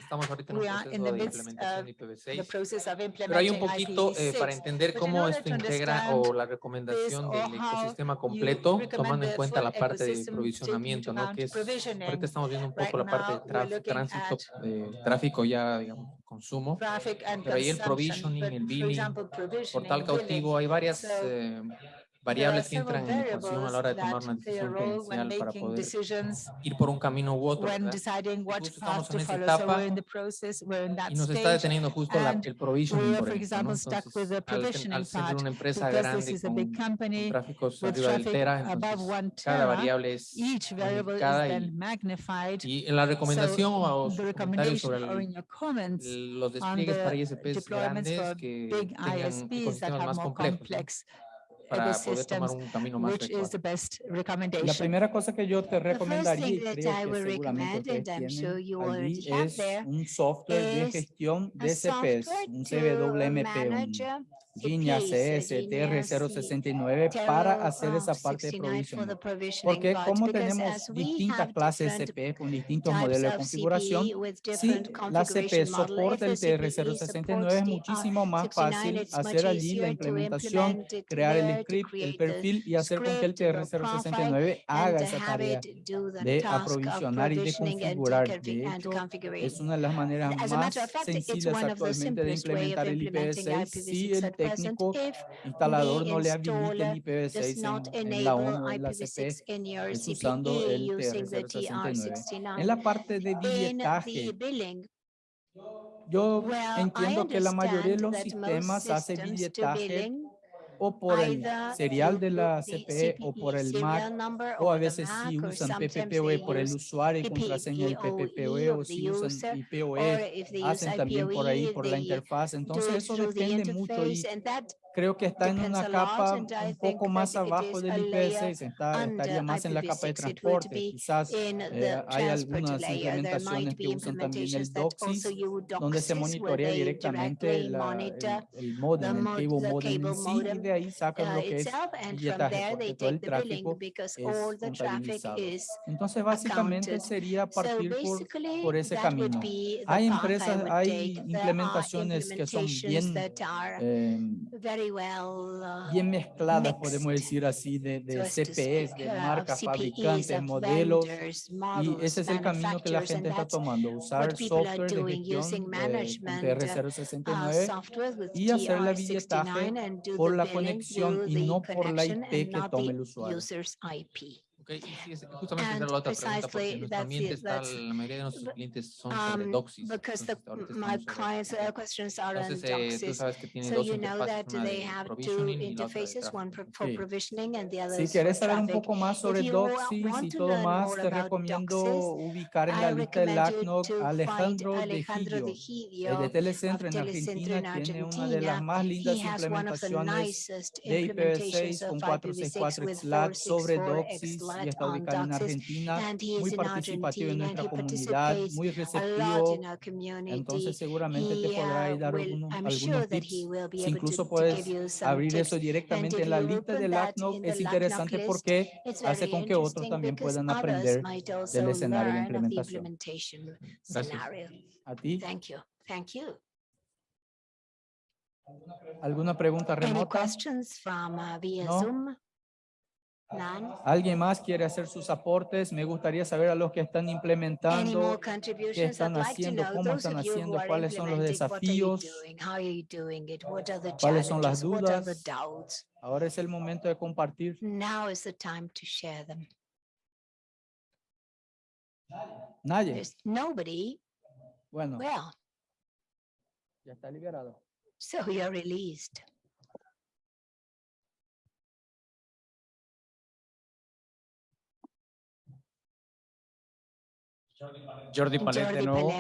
estamos ahorita en el proceso de implementación IPv6. Pero hay un poquito eh, para entender cómo esto integra o la recomendación del ecosistema completo, tomando en cuenta la parte de provisionamiento, ¿no? Que es, ahorita estamos viendo un poco la parte de tránsito, eh, tráfico ya, digamos, consumo. Pero ahí el provisioning, el billing, portal cautivo, hay varias... Eh, variables que entran en consideración a la hora de tomar una decisión gerencial para poder ir por un camino u otro. Estamos en esa etapa y nos está deteniendo justo la, el provisioning, por. Entonces, al, ser una empresa grande con, tráficos arriba del tera, entonces cada variable es magnificada y, en la recomendación o comentarios sobre los despliegues para ISPs grandes que tengan ecosistemas más complejos para poder tomar un camino más La primera cosa que yo te recomendaría, es un software de gestión de CPs, un CWMP, un Guiña CSTR069 para hacer esa parte de provisión. Porque como tenemos distintas clases CP con distintos modelos de configuración, si la CP soporta el TR069 es muchísimo más fácil hacer allí la implementación, crear el script, el perfil y hacer con que el TR069 haga esa tarea de aprovisionar y de configurar. De hecho, es una de las maneras más sencillas actualmente de implementar el IPv6 si el técnico instalador no le habilita ni IPv6 en, en, la ONU, en la CP, es usando el TR069. En la parte de billetaje, yo entiendo que la mayoría de los sistemas hace billetaje o por el serial de la CPE o por el MAC, o a veces si usan PPPoE por el usuario y contraseña del PPPoE, o si usan IPOE, hacen también por ahí, por la interfaz. Entonces, eso depende mucho y creo que está en una capa un poco más abajo del IPv6, está, estaría más en la capa de transporte. Quizás eh, hay algunas implementaciones que usan también el DOCSIS, donde se monitorea directamente la, el, el modem, el cable modem en sí, de ahí sacan lo que es billetaje, porque todo el tráfico es contabilizado. Entonces, básicamente sería partir por, ese camino. Hay empresas, hay implementaciones que son bien, em, bien mezcladas, podemos decir así, de, de CPEs, de marcas, fabricantes, modelos, y ese es el camino que la gente está tomando, usar software de gestión, eh, PR069, y hacer la billetaje por la conexión y no por la IP que tome el usuario. Okay. Y sí, justamente and la otra precisely that's mayoría de nuestros clientes son um, doxis. Because the, my clients' uh, questions are on doxis. So you know that they have two interfaces, one for provisioning and the other Si quieres saber un poco más sobre doxis y todo más, te recomiendo ubicar en la lista del ACNOC Alejandro de Gidio. El de Telecentro en Argentina tiene una de las más lindas implementaciones de IPv6 con 464 XLAT sobre doxis ya está ubicado en Argentina, muy participativo en nuestra comunidad, muy receptivo, entonces seguramente te podrá dar algunos, algunos tips, incluso puedes abrir eso directamente en la lista del ACNOC, es interesante porque hace con que otros también puedan aprender del escenario de implementación. Gracias. A ti. ¿Alguna pregunta remota? Any no. ¿Alguien más quiere hacer sus aportes? Me gustaría saber a los que están implementando, qué están haciendo, cómo están haciendo, cuáles son los desafíos, cuáles son las dudas. Ahora es el momento de compartir. Now is the time to share them. Nadie. There's nobody. Bueno. Well. Ya está liberado. So you're released. Jordi Palet de nuevo.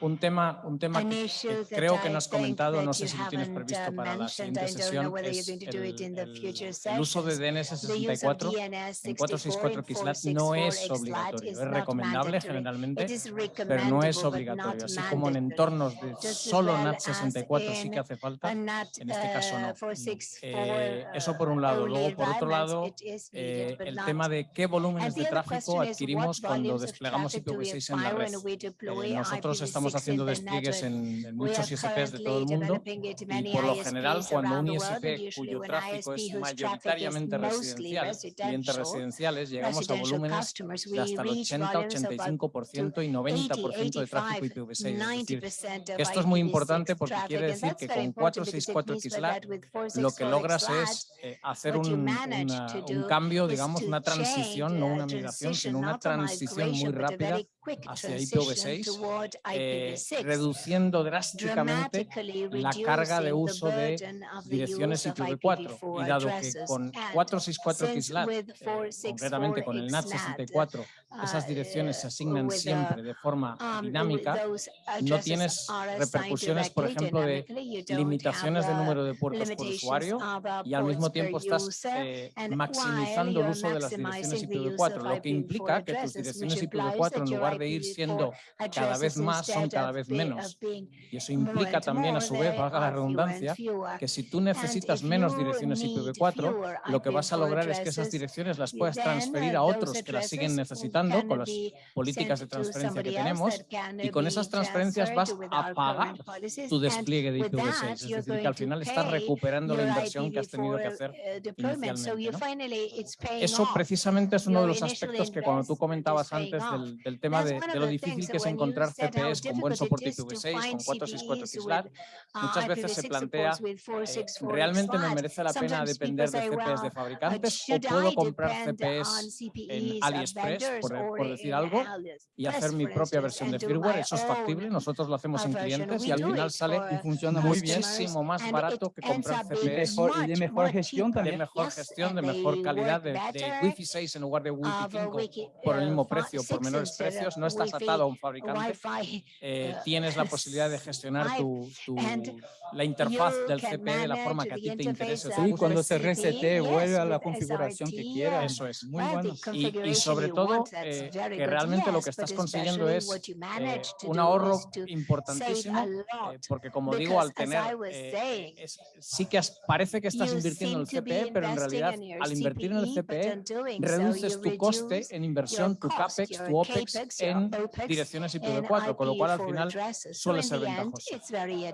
Un tema, un tema que, creo que no has comentado, no sé si lo tienes previsto para la siguiente sesión, el, uso de DNS 64 en 464 XLAT no es obligatorio, es recomendable generalmente, pero no es obligatorio. Así como en entornos de solo NAT 64 sí que hace falta, en este caso no. Eh, eso por un lado. Luego, por otro lado, eh, el tema de qué volúmenes de tráfico adquirimos cuando desplegamos desplegamos IPv6 en la red. Eh, nosotros estamos haciendo despliegues en, en muchos ISPs de todo el mundo y por lo general cuando un ISP cuyo tráfico es mayoritariamente residencial, clientes residenciales, llegamos a volúmenes de hasta el 80, 85% y 90% de tráfico IPv6. Es decir, esto es muy importante porque quiere decir que con 464XLAT lo que logras es eh, hacer un, una, un cambio, digamos, una transición, no una migración, sino una transición muy rápida hacia IPv6, eh, reduciendo drásticamente la carga de uso de direcciones IPv4. Y dado que con 464 XLAT, eh, concretamente con el NAT 64, esas direcciones se asignan siempre de forma dinámica, no tienes repercusiones, por ejemplo, de limitaciones de número de puertos por usuario y al mismo tiempo estás eh, maximizando el uso de las direcciones IPv4, lo que implica que tus direcciones IPv4 en lugar de ir siendo cada vez más son cada vez menos. Y eso implica también, a su vez, valga la redundancia, que si tú necesitas menos direcciones IPv4, lo que vas a lograr es que esas direcciones las puedas transferir a otros que las siguen necesitando con las políticas de transferencia que tenemos y con esas transferencias vas a pagar tu despliegue de IPv6. Es decir, que al final estás recuperando la inversión que has tenido que hacer inicialmente. ¿no? Eso precisamente es uno de los aspectos que cuando tú comentabas antes del, del tema de, de, lo difícil que es encontrar CPEs con buen soporte IPv6, con 464 XLAR, muchas veces se plantea, eh, ¿realmente me merece la pena depender de CPEs de fabricantes o puedo comprar CPEs en AliExpress, por, e-, por decir algo, y hacer mi propia versión de firmware? ¿Eso es factible? Nosotros lo hacemos en clientes y al final sale y funciona muy bien, muchísimo más barato que comprar CPEs. Y de mejor gestión también. De mejor gestión, de mejor calidad, de, de Wi-Fi 6 en lugar de Wi-Fi 5 por el mismo precio, por menores precios ellos, no estás atado a un fabricante, eh, tienes la posibilidad de gestionar tu, tu, la interfaz del CPE de la forma que a ti te interese. Sí, cuando se resete, vuelve a la configuración que quieras. Eso es, muy bueno. Y, y sobre todo, eh, que realmente lo que estás consiguiendo es eh, un ahorro importantísimo, eh, porque como digo, al tener, eh, es, sí que parece que estás invirtiendo en el CPE, pero en realidad al invertir en el CPE reduces tu coste en inversión, tu CAPEX, tu OPEX en direcciones IPv4, con lo cual al final suele ser ventajoso.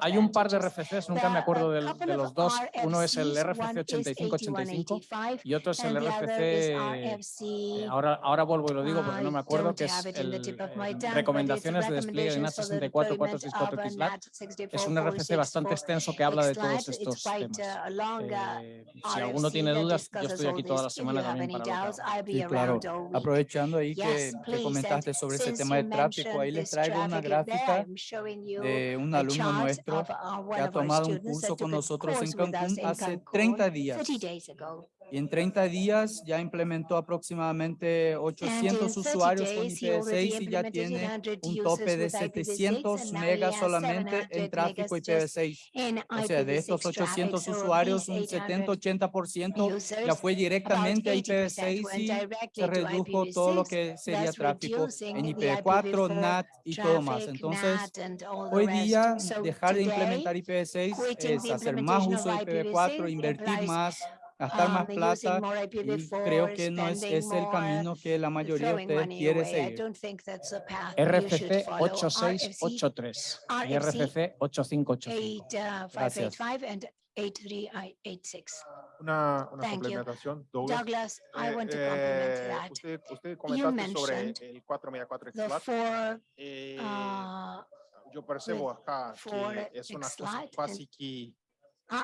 Hay un par de RFCs, nunca me acuerdo de, de los dos, uno es el RFC 8585 y otro es el RFC, eh, ahora, ahora vuelvo y lo digo porque no me acuerdo, que es el, eh, el recomendaciones de despliegue de NAT 64464 XLAT. Es un RFC bastante extenso que habla de todos estos temas. Eh, si alguno tiene dudas, yo estoy aquí toda la semana también para hablar. Sí, claro. Aprovechando ahí que, que comentaste sobre sobre ese tema de tráfico, ahí les traigo una gráfica de un alumno nuestro que ha tomado un curso con nosotros en Cancún hace 30 días. Y en 30 días ya implementó aproximadamente 800 usuarios con IPv6 y ya tiene un tope de 700 megas solamente en tráfico IPv6. O sea, de estos 800 usuarios, un 70-80% ya fue directamente a IPv6 y se redujo todo lo que sería tráfico en IPv4, NAT y todo más. Entonces, hoy día dejar de implementar IPv6 es hacer más uso de IPv4, invertir más gastar más plata creo que no es, el camino que la mayoría de ustedes quiere seguir. RFC 8683 y RFC 8585. Gracias. Una, una Douglas. I eh, want to eh, that. Usted, usted sobre el eh, yo acá que es una cosa que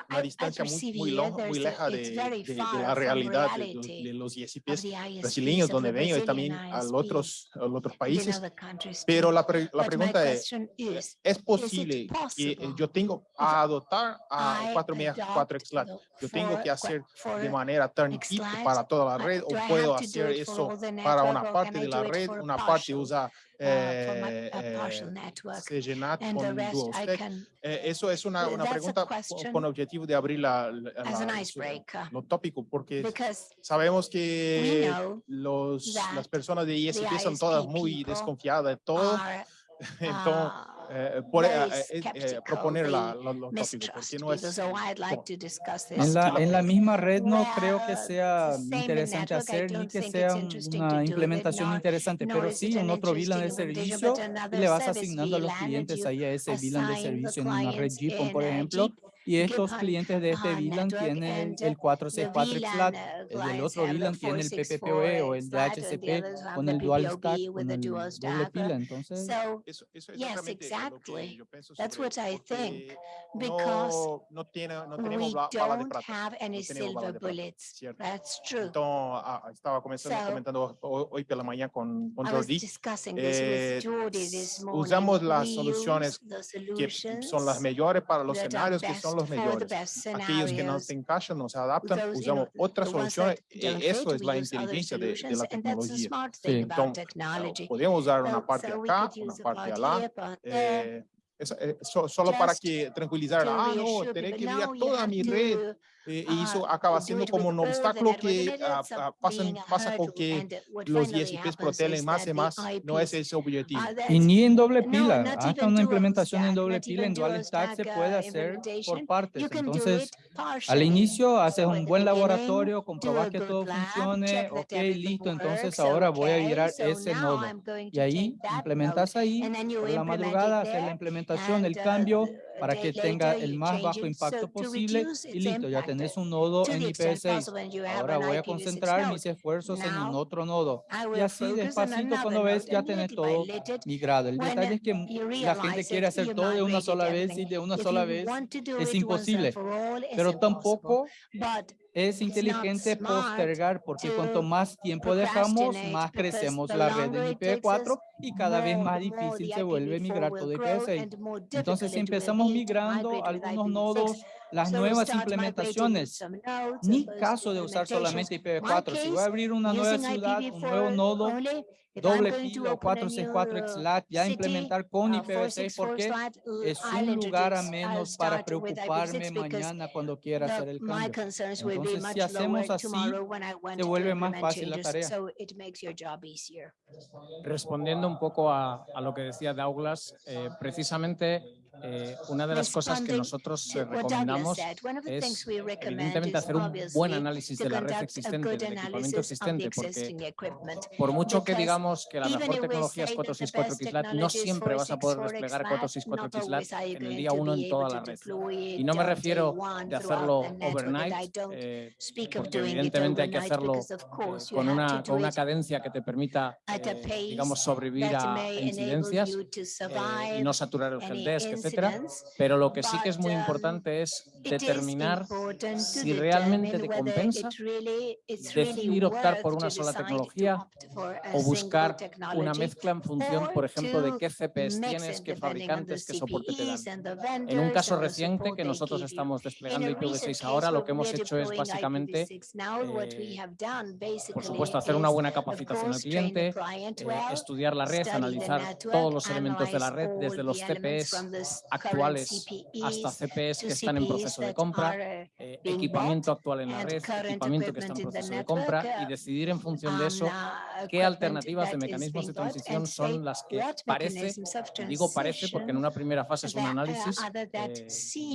una distancia muy, muy, longa, muy leja de, de, de, la realidad de, de los ISPs brasileños, donde ven, y también a otros, a otros países. Pero la, pre, la pregunta es, ¿es posible que eh, yo tengo a adoptar a 464 XLAT? ¿Yo tengo que hacer de manera turnkey para toda la red o puedo hacer eso para una parte de la red, una parte usa eh, se llena con DuoStack. eso es una, una pregunta con objetivo de abrir la, la, la lo tópico, porque sabemos que los, las personas de ISP son todas muy desconfiadas de todo. Entonces, eh, eh, eh, proponer la, la, los tópicos, no es... En, la, en la misma red no creo que sea interesante hacer ni que sea una implementación interesante, pero sí un otro VLAN de servicio y le vas asignando a los clientes ahí a ese VLAN de servicio en una red GPON, por ejemplo, y estos clientes de este VLAN tienen el 464 flat, el del otro VLAN tiene el PPPoE o el DHCP con el dual stack, con el doble pila, entonces. Eso, eso es yes, exactly. That's what I think. Because no, no tiene, no we don't have any silver bullets. That's true. Entonces, ah, ah, estaba comentando hoy por la mañana con, con Jordi. Eh, usamos las soluciones que son las mejores para los escenarios que son los mejores. Aquellos que no se encajan, no se adaptan, usamos otras soluciones. E-, eso es la inteligencia de, de la tecnología. Sí. Entonces, podemos usar una parte acá, una parte allá. Eh, eh, so, solo para que tranquilizar, ah, no, tendré que enviar toda mi red eh, y eso acaba siendo como un obstáculo que uh, pasa porque los 10 IPs protegen más y más, no es ese objetivo. Y ni en doble pila, hasta una implementación en doble pila, en dual stack se puede hacer por partes. Entonces, al inicio haces un buen laboratorio, comprobas que todo funcione, ok, listo, entonces ahora voy a virar ese nodo. Y ahí implementas ahí, por la madrugada haces la implementación, el cambio, para que tenga el más bajo impacto posible y listo, ya tenés un nodo en IPv6. Ahora voy a concentrar mis esfuerzos en un otro nodo. Y así despacito cuando ves ya tenés todo migrado. El detalle es que la gente quiere hacer todo de una sola vez y de una sola vez es imposible, pero tampoco es inteligente postergar porque cuanto más tiempo dejamos, más crecemos la red de IPv4 y cada vez más difícil se vuelve migrar todo IPv6. Entonces, si empezamos migrando algunos nodos las nuevas implementaciones, ni caso de usar solamente IPv4. Si voy a abrir una nueva ciudad, un nuevo nodo, doble fila 464 XLAT, ya implementar con IPv6 porque es un lugar a menos para preocuparme mañana cuando quiera hacer el cambio. Entonces, si hacemos así, se vuelve más fácil la tarea. Respondiendo un poco a, a lo que decía Douglas, eh, precisamente eh, una de las cosas que nosotros eh, recomendamos es, eh, evidentemente, hacer un buen análisis de la red existente, del equipamiento existente, porque por mucho que digamos que la mejor tecnología es 464 XLAT, no siempre vas a poder desplegar 464 XLAT en el día 1 en toda la red. Y no me refiero de hacerlo overnight, porque evidentemente hay que hacerlo con una, con una cadencia que te permita, eh, digamos, sobrevivir a incidencias y no saturar el helpdesk, pero lo que sí que es muy importante es determinar si realmente te compensa decidir optar por una sola tecnología o buscar una mezcla en función, por ejemplo, de qué CPs tienes, qué fabricantes, qué soporte te dan. En un caso reciente que nosotros estamos desplegando IPv6 ahora, lo que hemos hecho es básicamente, eh, por supuesto, hacer una buena capacitación al cliente, eh, estudiar la red, analizar todos los elementos de la red, desde los TPS actuales hasta CPEs que están en proceso de compra, eh, equipamiento actual en la red, equipamiento que está en proceso de compra y decidir en función de eso qué alternativas de mecanismos de transición son las que parece, digo parece porque en una primera fase es un análisis eh,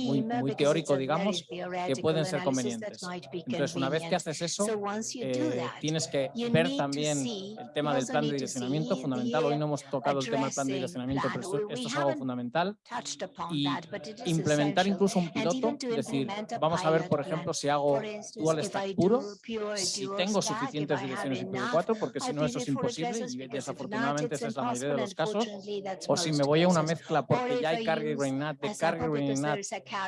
muy, muy, teórico, digamos, que pueden ser convenientes. Entonces, una vez que haces eso, eh, tienes que ver también el tema del plan de direccionamiento, fundamental. Hoy no hemos tocado el tema del plan de direccionamiento, pero esto es algo fundamental y implementar incluso un piloto, es decir, vamos a ver, por ejemplo, si hago dual stack puro, si tengo suficientes direcciones IPv4, porque si no eso es imposible y desafortunadamente esa es la mayoría de los casos, o si me voy a una mezcla porque ya hay carry grain NAT, de carry grain NAT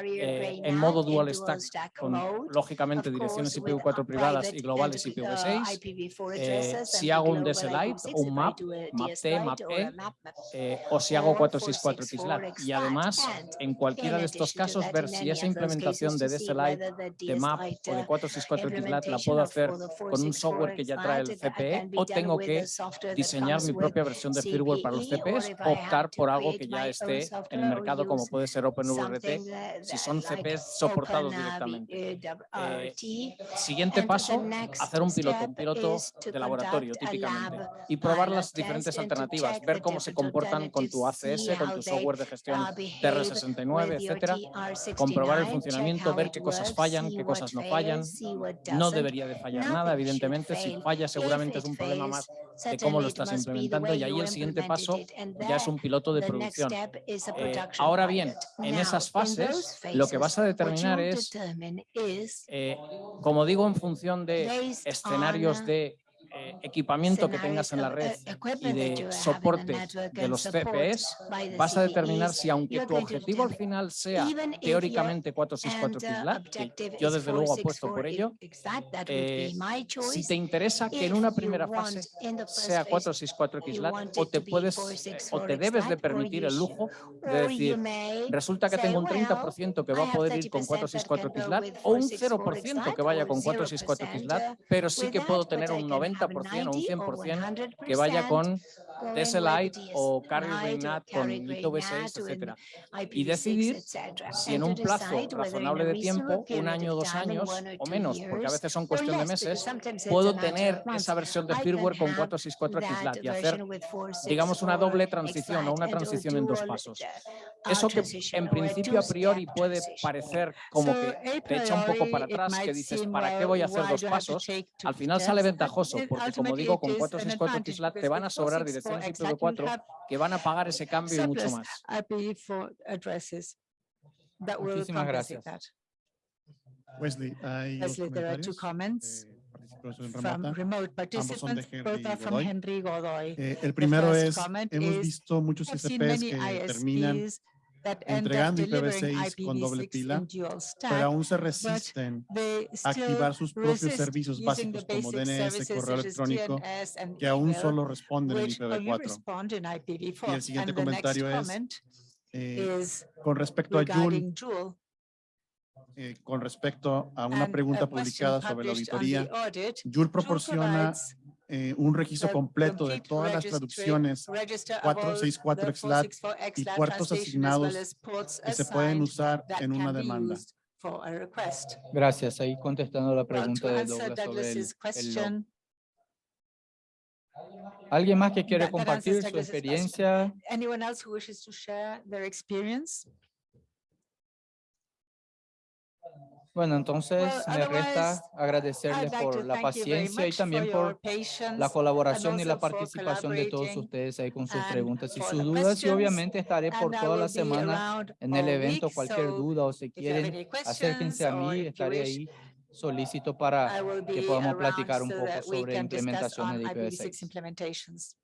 eh, en modo dual stack con lógicamente direcciones IPv4 privadas y globales IPv6, eh, si hago un DSLite o un MAP, MAP-T, MAP-E, e, eh, o si hago 464 XLAT y además además, en cualquiera de estos casos, ver si esa implementación de DSLite, de MAP o de 464XLAT la puedo hacer con un software que ya trae el CPE o tengo que diseñar mi propia versión de firmware para los CPEs, optar por algo que ya esté en el mercado como puede ser OpenWRT, si son CPEs soportados directamente. Eh, siguiente paso, hacer un piloto, un piloto de laboratorio típicamente y probar las diferentes alternativas, ver cómo se comportan con tu ACS, con tu software de gestión TR69, etcétera, comprobar el funcionamiento, ver qué cosas fallan, qué cosas no fallan. No debería de fallar nada, evidentemente. Si falla, seguramente es un problema más de cómo lo estás implementando y ahí el siguiente paso ya es un piloto de producción. Eh, ahora bien, en esas fases, lo que vas a determinar es, eh, como digo, en función de escenarios de eh, equipamiento que tengas en la red y de soporte de los CPEs, vas a determinar si aunque tu objetivo al final sea teóricamente 464 KISLAT, que yo desde luego apuesto por ello, eh, si te interesa que en una primera fase sea 464 KISLAT o te puedes eh, o te debes de permitir el lujo de decir, resulta que tengo un 30% que va a poder ir con 464 KISLAT o un 0% que vaya con 464 KISLAT, pero sí que puedo tener un 90% o un 100% que vaya con TSLite o Carrier Ring NAT con Lito V6, etcétera. Y decidir si en un plazo razonable de tiempo, un año, dos años o menos, porque a veces son cuestión de meses, puedo tener esa versión de firmware con 464 XLAT y hacer, digamos, una doble transición o una transición en dos pasos. Eso que en principio a priori puede parecer como que te echa un poco para atrás, que dices, ¿para qué voy a hacer dos pasos? Al final sale ventajoso, porque como digo, con 464 XLAT te van a sobrar direcciones IPv4 que van a pagar ese cambio y mucho más. Muchísimas gracias. Wesley, hay dos Leslie, there are two comentarios, comments eh, from remote participants, Henry both are from Godoy. Henry Godoy. Eh, el primero es, hemos is, visto muchos CCPs many que terminan Entregando delivering IPv6 con doble IPv6 pila, pero aún se resisten a activar sus propios servicios básicos como DNS, correo electrónico, que aún solo responden en which only IPv4. respond in IPv4. Y el siguiente comentario es, Eh, con respecto a Joule, eh, con respecto a una pregunta publicada sobre la auditoría, audit, Joule proporciona eh, un registro completo de complete todas las traducciones register of all 464 the XLAT 464 y puertos asignados que se pueden assigned usar en una demanda. used for a request. Gracias. Ahí contestando la pregunta to de answer Douglas sobre el, el ¿Alguien más que quiere compartir su experiencia? Bueno, entonces Well, me resta agradecerles like por la paciencia y también por la colaboración y la participación de todos ustedes ahí con sus preguntas y sus dudas y obviamente estaré por toda la semana en el evento. week, Cualquier duda o si quieren, acérquense a mí, estaré ahí solícito para I will que podamos platicar un poco sobre implementaciones on de IPv6 IPv6. implementations.